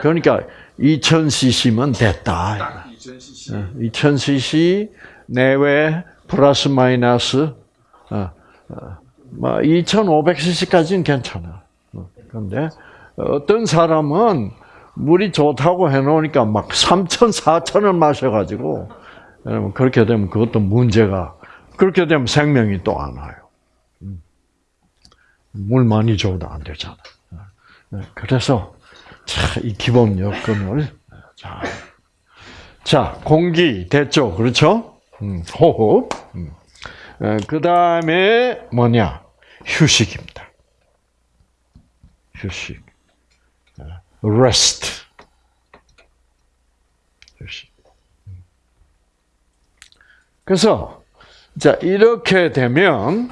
그러니까 2000cc면 됐다. 딱 2000cc. 어, 2000cc 내외 플러스 마이너스 어, 어, 뭐 2500cc까지는 괜찮아. 어, 그런데 어떤 사람은 물이 좋다고 해놓으니까 막 3천, 4천을 마셔가지고 여러분 그렇게 되면 그것도 문제가 그렇게 되면 생명이 또 안 와요. 음. 물 많이 줘도 안 되잖아. 네, 그래서 자, 이 기본 여건을 자, 자 공기 됐죠, 그렇죠? 음, 호흡. 그 다음에 뭐냐? 휴식입니다. 휴식. Rest. 그래서 자 이렇게 되면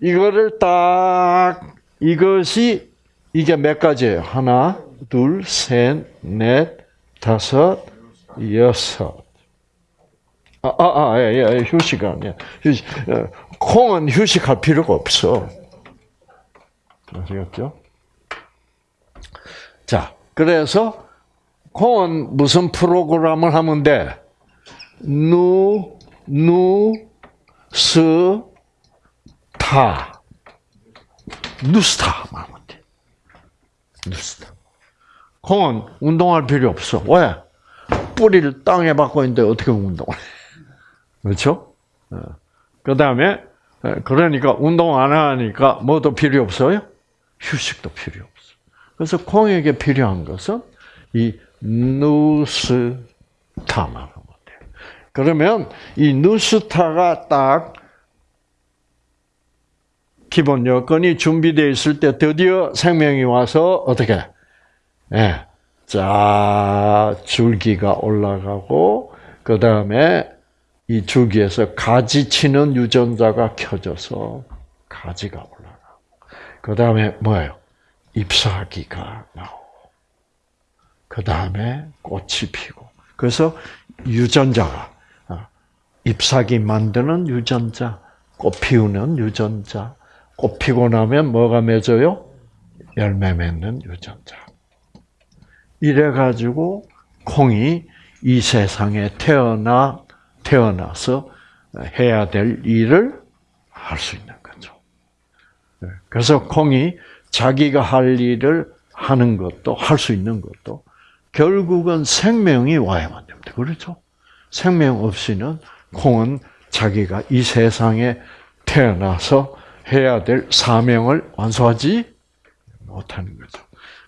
이거를 딱 이것이 이게 몇 가지예요? 하나, 둘, 셋, 넷, 다섯, 여섯. 아, 아, 아, 예, 예, 휴식 아니야. 휴식. 어, 콩은 휴식할 필요가 없어. 아시겠죠? 자, 그래서 콩은 무슨 프로그램을 하면 돼? 누, 누, 스, 타. 누스타 하면 돼. 누스타. 콩은 운동할 필요 없어. 왜? 뿌리를 땅에 박고 있는데 어떻게 운동을 해? 그렇죠? 그 다음에, 그러니까 운동 안 하니까 뭐도 필요 없어요? 휴식도 필요. 그래서 콩에게 필요한 것은 이 누스타만 하면 돼. 그러면 이 누스타가 딱 기본 여건이 준비되어 있을 때 드디어 생명이 와서 어떻게? 예. 자, 줄기가 올라가고, 그 다음에 이 줄기에서 가지 치는 유전자가 켜져서 가지가 올라가고, 그 다음에 뭐예요? 잎사귀가 나오고, 그 다음에 꽃이 피고. 그래서 유전자가, 어, 잎사귀 만드는 유전자, 꽃 피우는 유전자, 꽃 피고 나면 뭐가 맺어요? 열매 맺는 유전자. 이래 가지고 콩이 이 세상에 태어나, 태어나서 해야 될 일을 할 수 있는 거죠. 네. 그래서 콩이 자기가 할 일을 하는 것도, 할 수 있는 것도, 결국은 생명이 와야만 됩니다. 그렇죠? 생명 없이는 콩은 자기가 이 세상에 태어나서 해야 될 사명을 완수하지 못하는 거죠.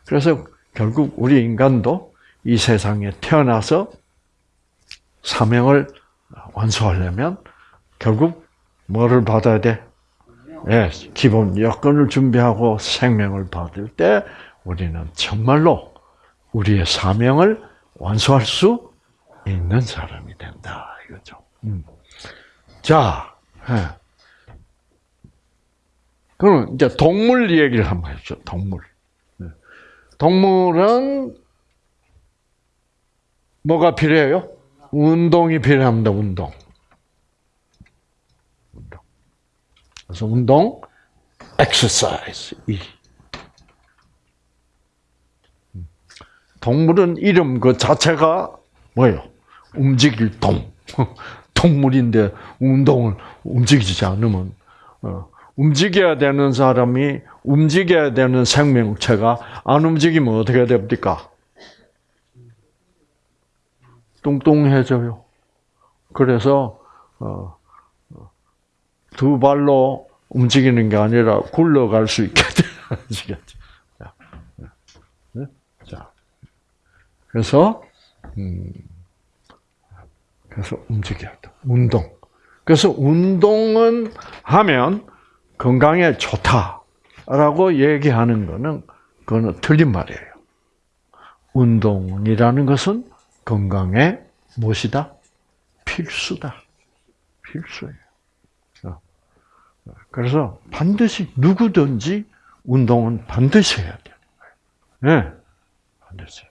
그래서 결국 우리 인간도 이 세상에 태어나서 사명을 완수하려면 결국 뭐를 받아야 돼? 예, 기본 여건을 준비하고 생명을 받을 때 우리는 정말로 우리의 사명을 완수할 수 있는 사람이 된다 이거죠. 음. 자, 예. 그럼 이제 동물 얘기를 한번 해죠. 동물. 동물은 뭐가 필요해요? 운동이 필요합니다. 운동. 그래서 운동, exercise. 동물은 이름 그 자체가 뭐예요? 움직일 동. 동물인데 운동을 움직이지 않으면 어, 움직여야 되는 사람이 움직여야 되는 생명체가 안 움직이면 어떻게 됩니까? 뚱뚱해져요. 그래서 어, 어, 두 발로 움직이는 게 아니라 굴러갈 수 있게 되어지겠죠. 자, 네? 자, 그래서 음, 그래서 움직여야 돼. 운동. 그래서 운동은 하면 건강에 좋다라고 얘기하는 거는 그거는 틀린 말이에요. 운동이라는 것은 건강에 무엇이다? 필수다. 필수예요. 어. 그래서 반드시 누구든지 운동은 반드시 해야 돼요. 네, 반드시.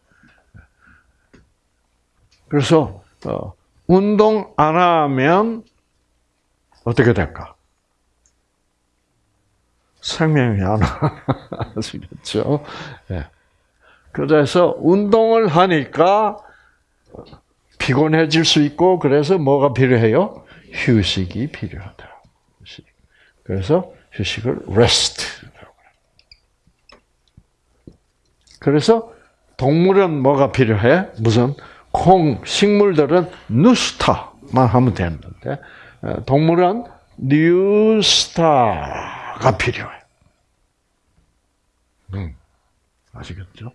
그래서 어, 운동 안 하면 어떻게 될까? 생명이 안 와. 아시겠죠? 예. 그래서 운동을 하니까 피곤해질 수 있고, 그래서 뭐가 필요해요? 휴식이 필요하다. 그래서 휴식을 rest라고. 그래서 동물은 뭐가 필요해? 무슨 콩, 식물들은 누스타만 하면 되는데, 동물은 뉴스타가 필요해. 음, 아시겠죠?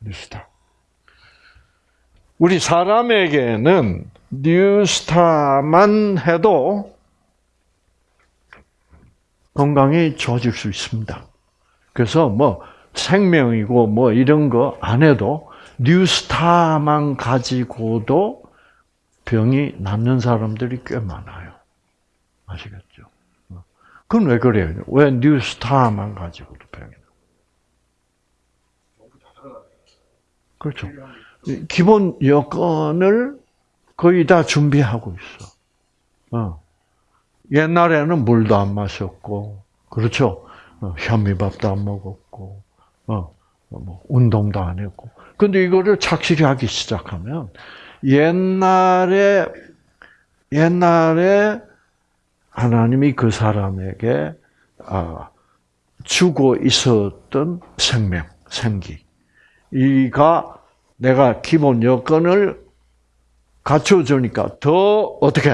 뉴스타. 우리 사람에게는 뉴스타만 해도 건강이 좋아질 수 있습니다. 그래서 뭐 생명이고 뭐 이런 거 안 해도 뉴스타만 가지고도 병이 낫는 사람들이 꽤 많아요. 아시겠죠? 그건 왜 그래요? 왜 뉴스타만 가지고도 병이 나? 그렇죠. 기본 여건을 거의 다 준비하고 있어. 어. 옛날에는 물도 안 마셨고, 그렇죠? 어, 현미밥도 안 먹었고, 어, 뭐 운동도 안 했고. 근데 이거를 착실히 하기 시작하면 옛날에 옛날에 하나님이 그 사람에게 아, 주고 있었던 생명, 생기, 이가 내가 기본 여건을 갖춰주니까 더 어떻게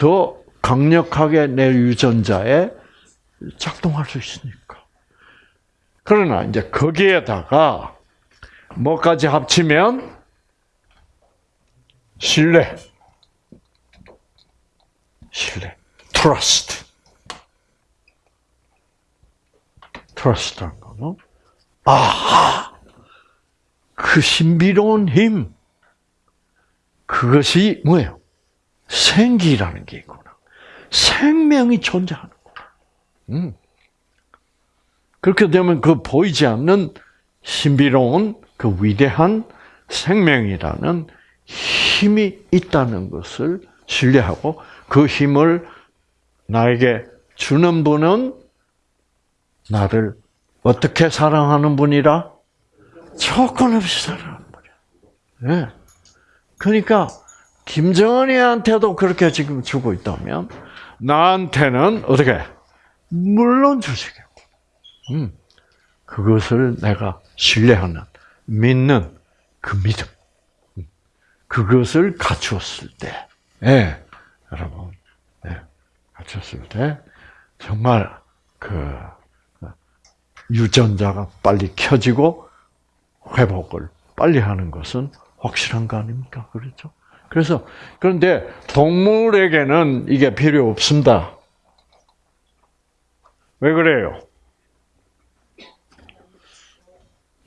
더 강력하게 내 유전자에 작동할 수 있으니까. 그러나 이제 거기에다가 뭐까지 합치면 신뢰, 신뢰, trust, trust란 거는 아, 그 신비로운 힘, 그것이 뭐예요? 생기라는 게 있구나. 생명이 존재하는구나. 음. 그렇게 되면 그 보이지 않는 신비로운 그 위대한 생명이라는 힘이 있다는 것을 신뢰하고 그 힘을 나에게 주는 분은 나를 어떻게 사랑하는 분이라? 조건 없이 사랑하는 분이야. 네. 그러니까 김정은이한테도 그렇게 지금 주고 있다면 나한테는 어떻게? 물론 주시겠고. 음. 그것을 내가 신뢰하는, 믿는 그 믿음. 그것을 갖추었을 때, 예, 여러분, 예, 갖췄을 때, 정말 그, 유전자가 빨리 켜지고 회복을 빨리 하는 것은 확실한 거 아닙니까? 그렇죠? 그래서, 그런데 동물에게는 이게 필요 없습니다. 왜 그래요?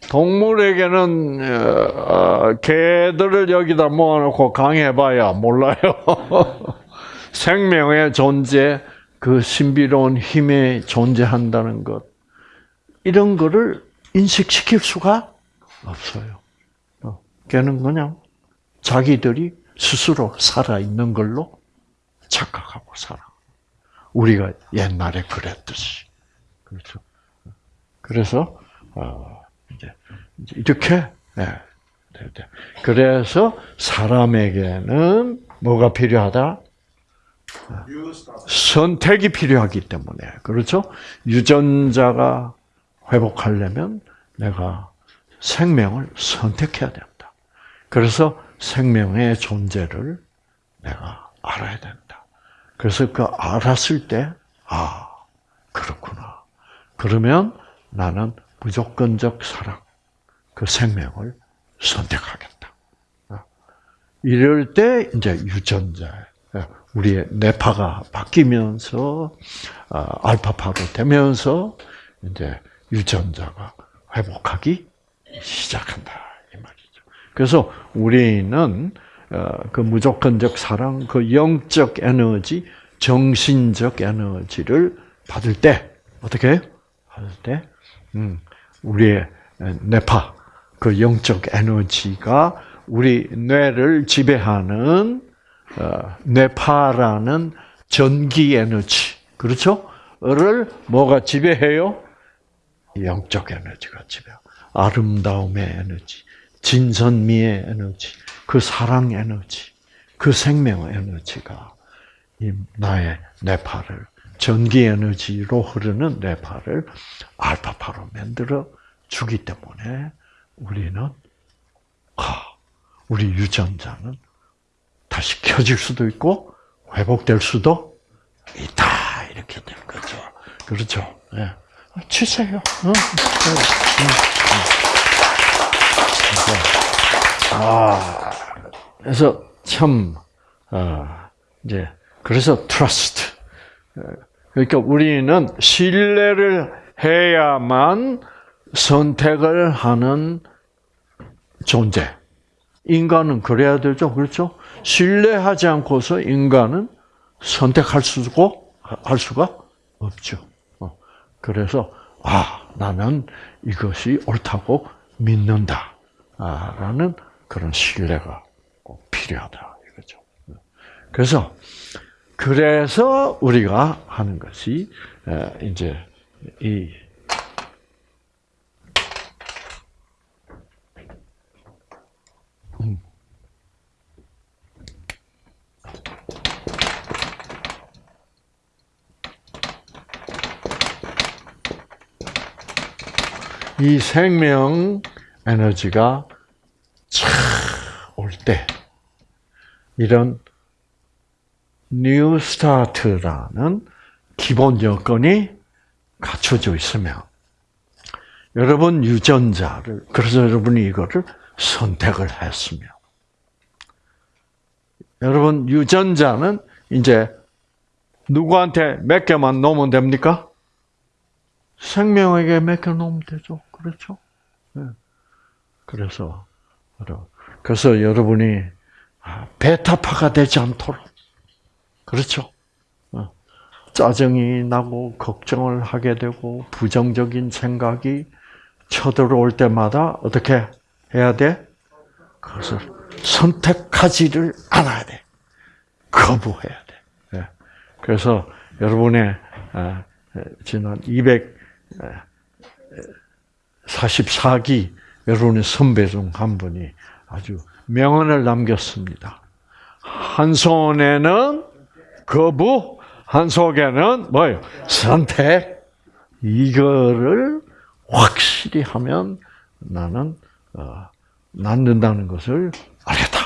동물에게는 어, 개들을 여기다 모아놓고 강해봐야 몰라요. 생명의 존재, 그 신비로운 힘이 존재한다는 것 이런 거를 인식시킬 수가 없어요. 어, 걔는 그냥 자기들이 스스로 살아 있는 걸로 착각하고 살아. 우리가 옛날에 그랬듯이 그렇죠. 그래서 어, 이제 이렇게 네. 그래서 사람에게는 뭐가 필요하다? 선택이 필요하기 때문에 그렇죠? 유전자가 회복하려면 내가 생명을 선택해야 된다. 그래서 생명의 존재를 내가 알아야 된다. 그래서 그 알았을 때, 아, 그렇구나. 그러면 나는 무조건적 사랑, 그 생명을 선택하겠다. 이럴 때 이제 유전자, 우리의 뇌파가 바뀌면서 아, 알파파로 되면서 이제 유전자가 회복하기 시작한다. 그래서 우리는 어, 그 무조건적 사랑, 그 영적 에너지, 정신적 에너지를 받을 때 어떻게? 받을 때, 음, 우리의 뇌파, 그 영적 에너지가 우리 뇌를 지배하는 어, 뇌파라는 전기 에너지, 그렇죠? 를 뭐가 지배해요? 영적 에너지가 지배. 아름다움의 에너지, 진선미의 에너지, 그 사랑 에너지, 그 생명 에너지가 이 나의 뇌파를 전기 에너지로 흐르는 뇌파를 알파파로 만들어 주기 때문에 우리는 아, 우리 유전자는 다시 켜질 수도 있고 회복될 수도 있다 이렇게 되는 거죠. 그렇죠. 예. 치세요. 어? 아, 그래서 참 어, 이제 그래서 트러스트. 그러니까 우리는 신뢰를 해야만 선택을 하는 존재. 인간은 그래야 되죠. 그렇죠? 신뢰하지 않고서 인간은 선택할 수가, 할 수가 없죠. 어, 그래서, 아, 나는 이것이 옳다고 믿는다. 아, 라는 그런 신뢰가 꼭 필요하다. 이거죠. 그래서, 그래서 우리가 하는 것이, 이제, 이, 이 생명 에너지가 올 때, 이런 New Start라는 기본 여건이 갖춰져 있으면, 여러분 유전자를, 그래서 여러분이 이거를 선택을 했으면, 여러분 유전자는 이제 누구한테 맡겨만 놓으면 됩니까? 생명에게 맡겨놓으면 되죠. 그렇죠? 네. 그래서, 그래서 여러분이 아, 베타파가 되지 않도록. 그렇죠? 어. 짜증이 나고, 걱정을 하게 되고, 부정적인 생각이 쳐들어올 때마다 어떻게 해야 돼? 그것을 선택하지를 않아야 돼. 거부해야 돼. 네. 그래서 여러분의 아, 지난 200 44기 여러분의 선배 중 한 분이 아주 명언을 남겼습니다. 한 손에는 거부, 한 속에는 뭐요? 선택. 이거를 확실히 하면 나는 어, 낫는다는 것을 알겠다.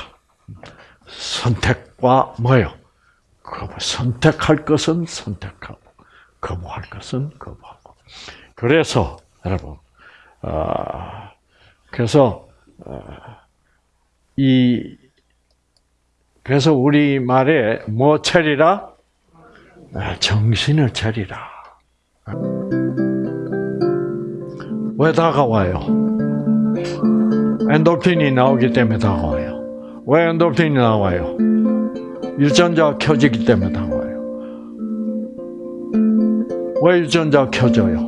선택과 뭐요? 거부. 선택할 것은 선택하고 거부할 것은 거부하고. 그래서 여러분, 어, 그래서 어, 이 그래서 우리 말에 뭐 차리라? 아, 정신을 차리라. 왜 다가와요? 엔돌핀이 나오기 때문에 다가와요. 왜 엔돌핀이 나와요? 유전자가 켜지기 때문에 다가와요. 왜 유전자가 켜져요?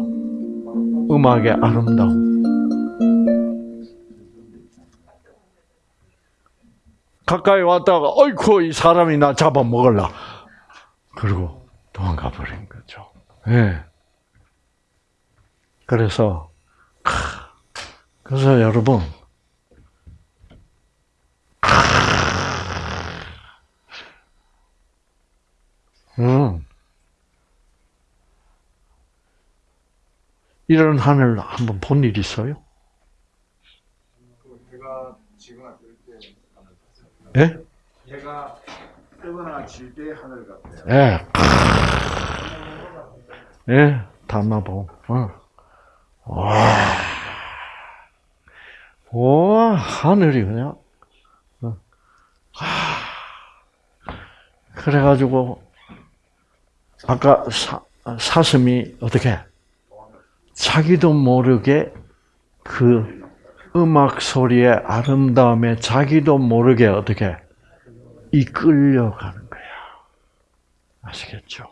음악의 아름다움. 가까이 왔다가 어이쿠 이 사람이 나 잡아먹을라. 그리고 도망가 버린 거죠. 예. 그래서 그래서 여러분 음. 이런 하늘을 한번 본 일 있어요? 예? 해가 뜨거나 질때 하늘 같아요. 예. 예, 담마봉. 어. 와. 와, 하늘이 그냥. 어. 하. 그래가지고, 아까 사, 사슴이 어떻게, 자기도 모르게 그 음악 소리의 아름다움에 자기도 모르게 어떻게 이끌려가는 거야. 아시겠죠?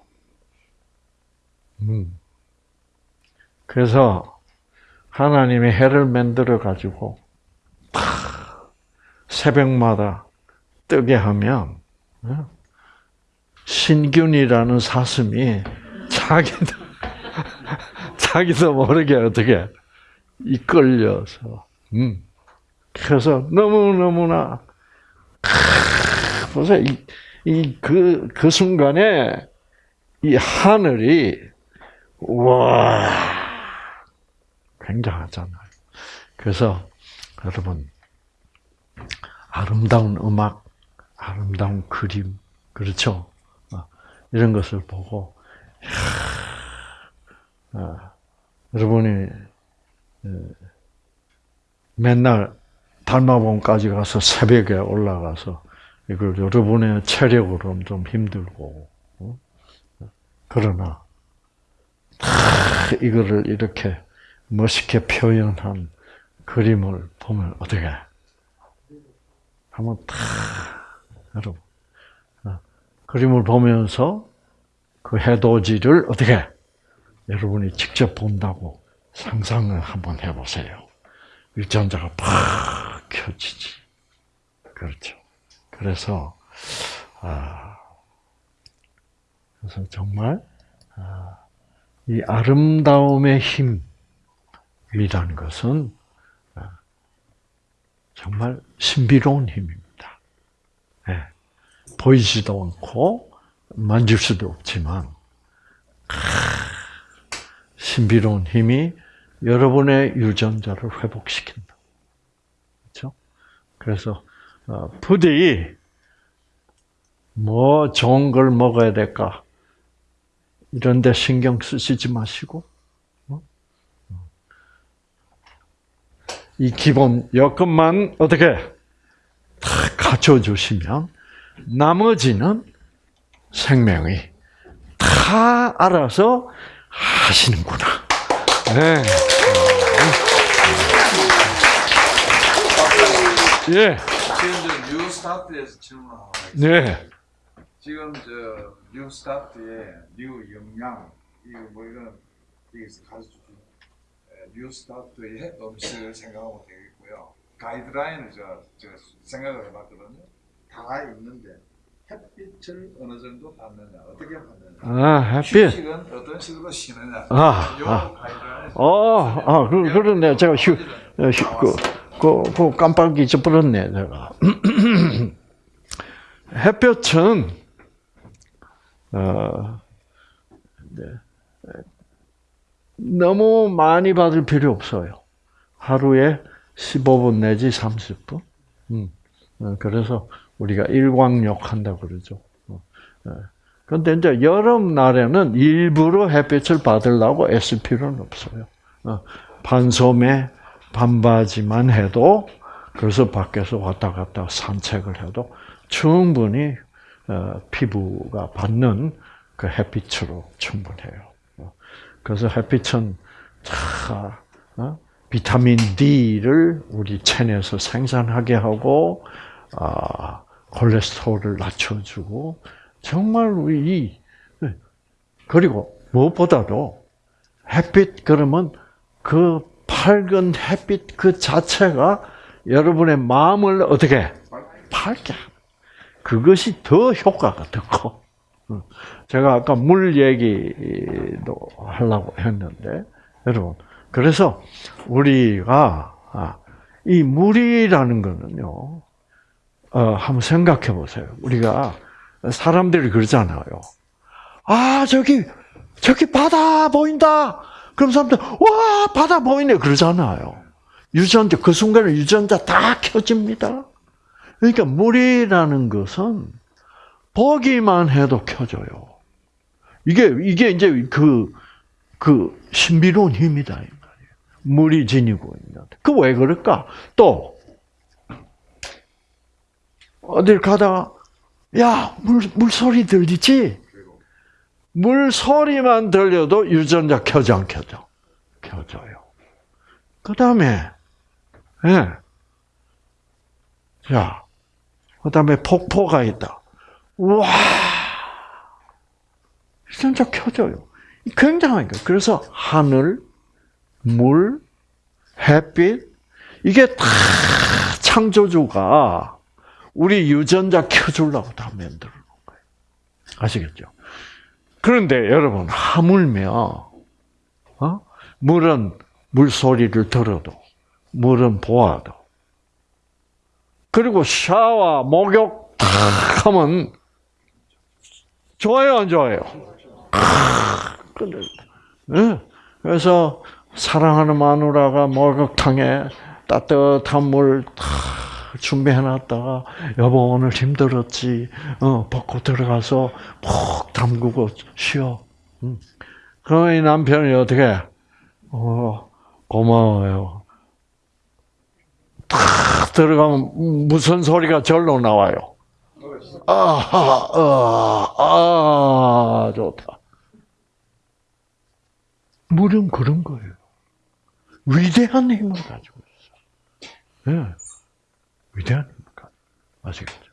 음. 그래서 하나님이 해를 만들어 가지고 새벽마다 뜨게 하면 어? 신균이라는 사슴이 자기도 자기도 모르게 어떻게 이끌려서 음. 그래서 너무 너무나 보세요 이그 그 순간에 이 하늘이 와 굉장하잖아요. 그래서 여러분 아름다운 음악, 아름다운 그림, 그렇죠? 어, 이런 것을 보고 이야, 어, 여러분이 어, 맨날 달마봉까지 가서 새벽에 올라가서 이걸 여러분의 체력으로는 좀 힘들고 어? 그러나 이거를 이렇게 멋있게 표현한 그림을 보면 어떻게 한번 탁 여러분 어, 그림을 보면서 그 해돋이를 어떻게 여러분이 직접 본다고 상상을 한번 해보세요. 일전자가 팍 켜지지. 그렇죠. 그래서 아 그래서 정말 아, 이 아름다움의 힘이라는 것은 아, 정말 신비로운 힘입니다. 네. 보이지도 않고 만질 수도 없지만 신비로운 힘이 여러분의 유전자를 회복시킨다. 그렇죠? 그래서 어, 부디 뭐 좋은 걸 먹어야 될까 이런데 신경 쓰시지 마시고 어? 이 기본 여건만 어떻게 다 갖춰 주시면 나머지는 생명이 다 알아서 하시는구나. 네. 예. 지금 저 New Start에서 질문 하나 있습니다. 네. 지금 저 New Start의 New 영양 이거 뭐 이런 여기서 가르쳐 준 New Start의 음식을 생각하면 되겠고요. 가이드라인을 저, 저 생각을 해봤거든요. 다 있는데 햇빛을 어느 정도 받느냐 어떻게 받느냐 아, 햇빛. 휴식은 어떤 식으로 쉬느냐 아, 요 아. 어, 아, 그, 그러네. 제가 휴, 어, 휴, 그, 그, 그 깜빡 잊어버렸네, 제가. 햇볕은, 어, 네. 너무 많이 받을 필요 없어요. 하루에 15분 내지 30분. 음. 어, 그래서 우리가 일광욕 한다고 그러죠. 어, 예. 근데 이제 여름날에는 일부러 햇빛을 받으려고 애쓸 필요는 없어요. 어, 반소매, 반바지만 해도 그래서 밖에서 왔다 갔다 산책을 해도 충분히 어, 피부가 받는 그 햇빛으로 충분해요. 어, 그래서 햇빛은 자, 어, 비타민 D를 우리 체내에서 생산하게 하고 아, 콜레스테롤을 낮춰주고 정말 우리 이 그리고 무엇보다도 햇빛 그러면 그 밝은 햇빛 그 자체가 여러분의 마음을 어떻게 밝게 그것이 더 효과가 더 커. 제가 아까 물 얘기도 하려고 했는데 여러분 그래서 우리가 아, 이 물이라는 거는요. 어, 한번 생각해 보세요. 우리가 사람들이 그러잖아요. 아, 저기, 저기 바다 보인다! 그럼 사람들 와 바다 보이네 그러잖아요. 유전자 그 순간에 유전자 다 켜집니다. 그러니까 물이라는 것은 보기만 해도 켜져요. 이게 이게 이제 그그 신비로운 힘이다 이 말이에요. 물이 지니고 있는. 그 왜 그럴까? 또 어딜 가다가 야 물 물소리 들리지? 물 소리만 들려도 유전자 켜져 안 켜져? 켜져요. 그 다음에 예. 자, 그 다음에 폭포가 있다. 와, 진짜 켜져요. 굉장한 거예요. 그래서 하늘, 물, 햇빛, 이게 다 창조주가 우리 유전자 켜주려고 다 만들어 놓은 거예요. 아시겠죠? 그런데 여러분, 하물며, 어? 물은 물소리를 들어도, 물은 보아도, 그리고 샤워, 목욕 탁 하면 좋아요, 안 좋아요? 그래서 사랑하는 마누라가 목욕탕에 따뜻한 물 준비해놨다가 여보 오늘 힘들었지, 어 벗고 들어가서 푹 담그고 쉬어. 응. 그러면 이 남편이 어떻게? 어 고마워요. 탁 들어가면 무슨 소리가 절로 나와요. 아, 아, 아, 좋다. 물은 그런 거예요. 위대한 힘을 가지고 있어. 예. 가지고. 아시겠죠?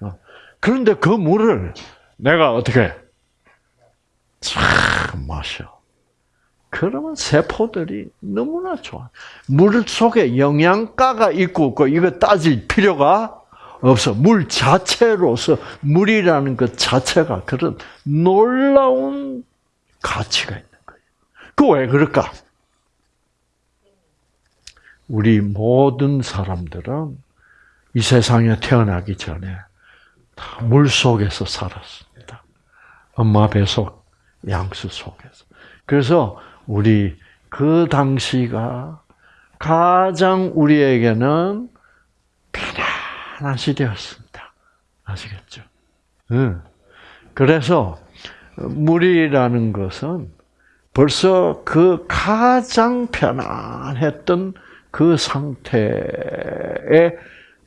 어. 그런데 그 물을 내가 어떻게 쫙 마셔. 그러면 세포들이 너무나 좋아. 물 속에 영양가가 있고 없고 이거 따질 필요가 없어. 물 자체로서 물이라는 것 자체가 그런 놀라운 가치가 있는 거예요. 그 왜 그럴까? 우리 모든 사람들은 이 세상에 태어나기 전에 다 물 속에서 살았습니다. 엄마 뱃속 양수 속에서. 그래서 우리 그 당시가 가장 우리에게는 편안한 시대였습니다. 아시겠죠? 응. 그래서 물이라는 것은 벌써 그 가장 편안했던 그 상태에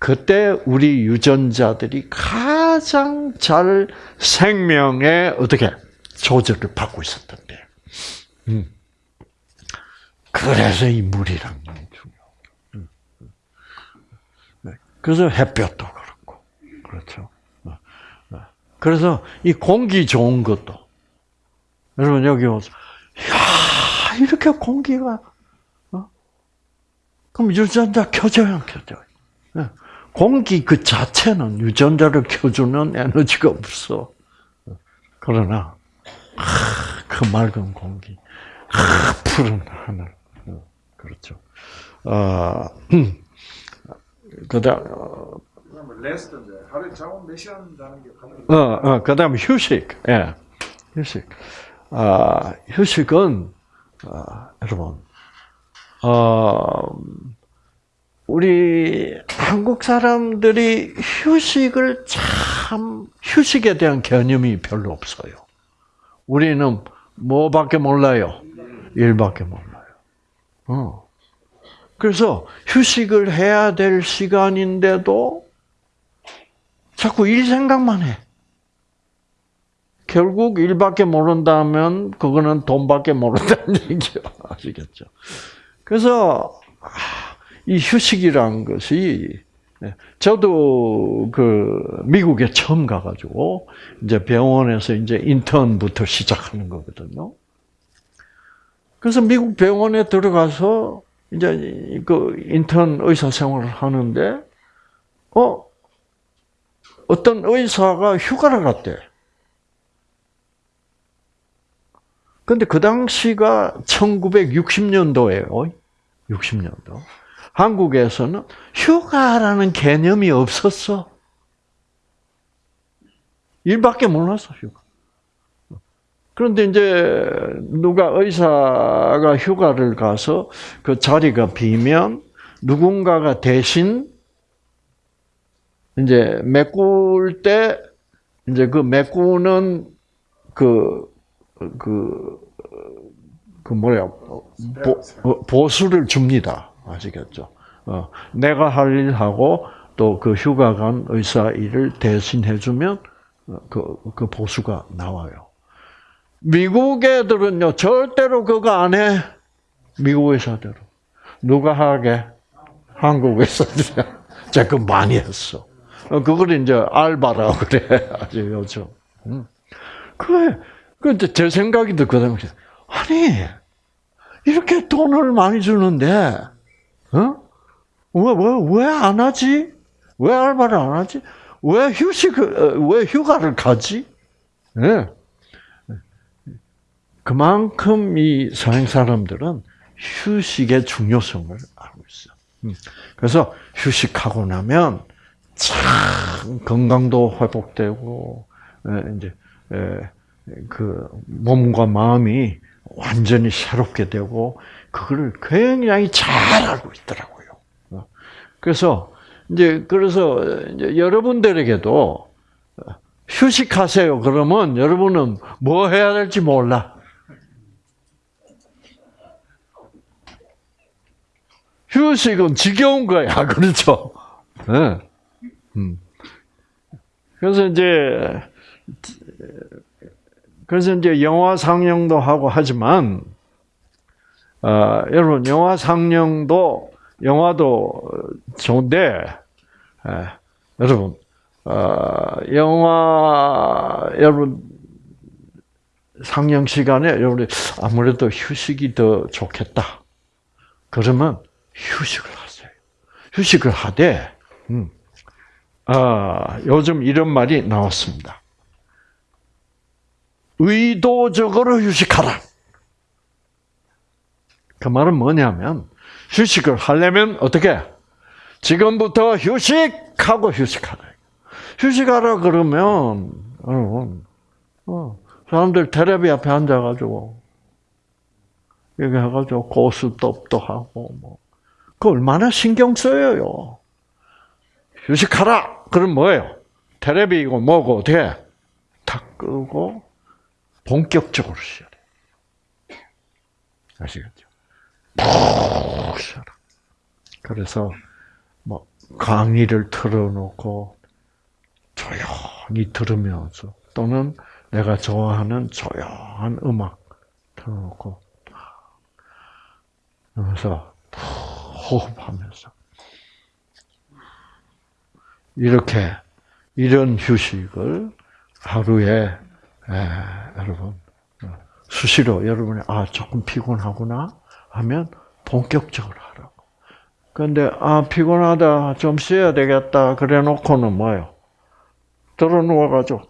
그때 우리 유전자들이 가장 잘 생명에 어떻게 조절을 받고 있었던 때. 음. 그래서 이 물이란 게 중요해요. 네. 그래서 햇볕도 그렇고, 그렇죠. 어, 어. 그래서 이 공기 좋은 것도 여러분 여기 오서 야 이렇게 공기가 어? 그럼 유전자 켜져야 안 켜져요? 네. 공기 그 자체는 유전자를 켜주는 에너지가 없어. 그러나 그 맑은 공기, 푸른 하늘, 그렇죠. 어, 그다음 그러면 레스트인데 하루에 잠은 몇 시간 자는 게 가장 어, 어, 그다음 휴식, 예, 휴식. 아, 휴식은 아, 여러분, 어, 우리 한국 사람들이 휴식을 참 휴식에 대한 개념이 별로 없어요. 우리는 뭐밖에 몰라요? 일밖에 몰라요. 어. 그래서 휴식을 해야 될 시간인데도 자꾸 일 생각만 해. 결국 일밖에 모른다면 그거는 돈밖에 모른다는 얘기요. 아시겠죠? 그래서 이 휴식이란 것이 저도 그 미국에 처음 가가지고 이제 병원에서 이제 인턴부터 시작하는 거거든요. 그래서 미국 병원에 들어가서 이제 그 인턴 의사 생활을 하는데 어 어떤 의사가 휴가를 갔대. 근데 그 당시가 1960년도예요. 60년도. 한국에서는 휴가라는 개념이 없었어. 일밖에 몰랐어, 휴가. 그런데 이제 누가 의사가 휴가를 가서 그 자리가 비면 누군가가 대신 이제 메꿀 때 이제 그 메꾸는 그, 그, 그 뭐야, 보, 어, 보수를 줍니다. 아시겠죠? 어, 내가 할 일하고 또 그 휴가 간 의사 일을 대신 해주면 어, 그, 그 보수가 나와요. 미국 애들은요, 절대로 그거 안 해. 미국 의사들은. 누가 하게? 한국 의사들이. 제가 그 많이 했어. 어, 그걸 이제 알바라고 그래. 아주 요즘. 응. 그래. 근데 제 생각이 들거든요. 아니, 이렇게 돈을 많이 주는데, 어? 왜, 왜, 왜안 하지? 왜 알바를 안 하지? 왜 휴식을, 어, 왜 휴가를 가지? 예. 네. 그만큼 이 서양 사람들은 휴식의 중요성을 알고 있어. 음. 그래서 휴식하고 나면 참 건강도 회복되고 이제 그 몸과 마음이 완전히 새롭게 되고 그거를 굉장히 잘 알고 있더라고요. 어. 그래서 이제 그래서 이제 여러분들에게도 휴식하세요. 그러면 여러분은 뭐 해야 될지 몰라. 휴식은 지겨운 거야. 그렇죠? 네. 음. 그래서 이제, 그래서 이제 영화 상영도 하고 하지만, 어, 여러분, 영화 상영도, 영화도 좋은데, 에, 여러분, 어, 영화, 여러분, 상영 시간에 여러분 아무래도 휴식이 더 좋겠다. 그러면 휴식을 하세요. 휴식을 하되, 음, 아, 요즘 이런 말이 나왔습니다. 의도적으로 휴식하라. 그 말은 뭐냐면, 휴식을 하려면 어떻게? 지금부터 휴식하고 휴식하라. 휴식하라 그러면, 여러분, 어, 사람들 텔레비 앞에 앉아가지고, 여기 해가지고 고스톱도 하고, 뭐, 그 얼마나 신경 써요. 휴식하라! 그럼 뭐예요? 테레비고 뭐고 어떻게? 다 끄고 본격적으로 쉬어야 돼. 아시겠죠? 푹 쉬어라. 그래서 뭐 강의를 틀어놓고 조용히 들으면서 또는 내가 좋아하는 조용한 음악 틀어놓고 그러면서 호흡하면서 이렇게 이런 휴식을 하루에 에, 여러분 수시로 여러분이 아 조금 피곤하구나 하면 본격적으로 하라고. 그런데 아 피곤하다 좀 쉬어야 되겠다 그래 놓고는 뭐요? 들어 누워가지고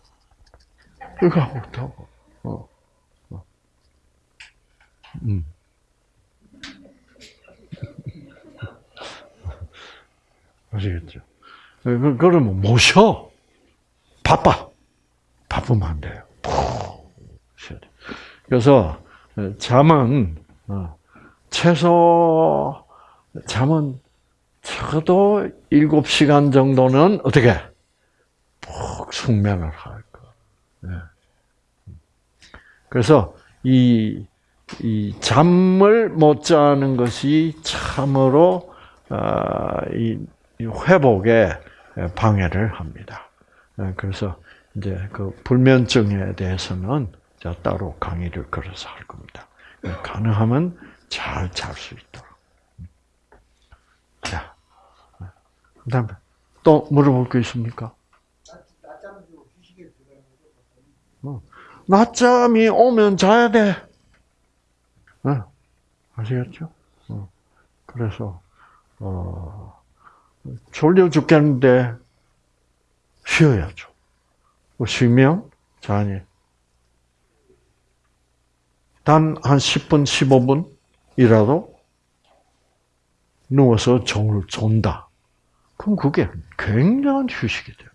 이거 못하고. 어. 어. 음. 아시겠죠? 그, 그러면 못 쉬어. 바빠. 바쁘면 안 돼요. 그래서 잠은 어, 최소 잠은 적어도 7시간 정도는 어떻게 푹 숙면을 할 거. 네. 그래서 이, 이 잠을 못 자는 것이 참으로 어, 이 회복에 방해를 합니다. 네, 그래서 이제 그 불면증에 대해서는 따로 강의를 걸어서 할 겁니다. 네, 가능하면 잘 잘 수 있도록. 자, 그 다음에 또 물어볼 거 있습니까? 어, 낮잠이 오면 자야 돼. 네, 아시겠죠? 어, 그래서 어. 졸려 죽겠는데 쉬어야죠. 뭐 쉬면 자니 단 한 10분, 15분이라도 누워서 종을 존다. 그럼 그게 굉장한 휴식이 돼요.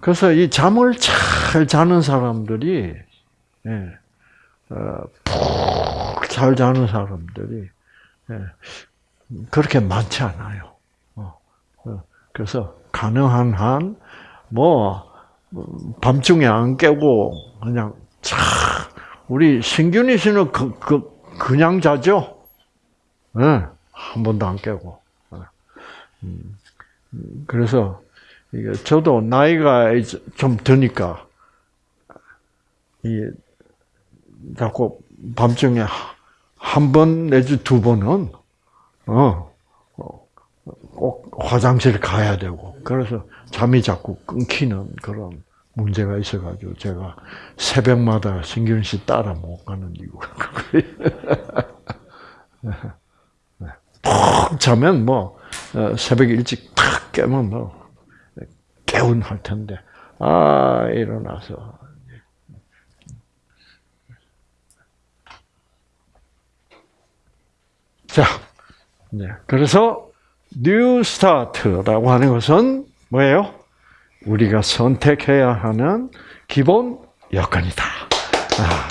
그래서 이 잠을 잘 자는 사람들이 예. 푹잘 자는 사람들이, 예, 그렇게 많지 않아요. 어, 어, 그래서 가능한 한, 뭐, 음, 밤중에 안 깨고, 그냥, 차, 우리 신균이 씨는 그, 그, 그냥 자죠? 예, 한 번도 안 깨고. 어. 음, 음, 그래서, 저도 나이가 좀 드니까 이 자꾸 밤중에 한 번 내지 두 번은 어 꼭 화장실 가야 되고 그래서 잠이 자꾸 끊기는 그런 문제가 있어가지고 제가 새벽마다 신균 씨 따라 못 가는 이유가 푹 자면 뭐 어, 새벽 일찍 탁 깨면 뭐 개운할 텐데 아 일어나서 자 네, 그래서 New Start라고 하는 것은 뭐예요? 우리가 선택해야 하는 기본 여건이다. 아,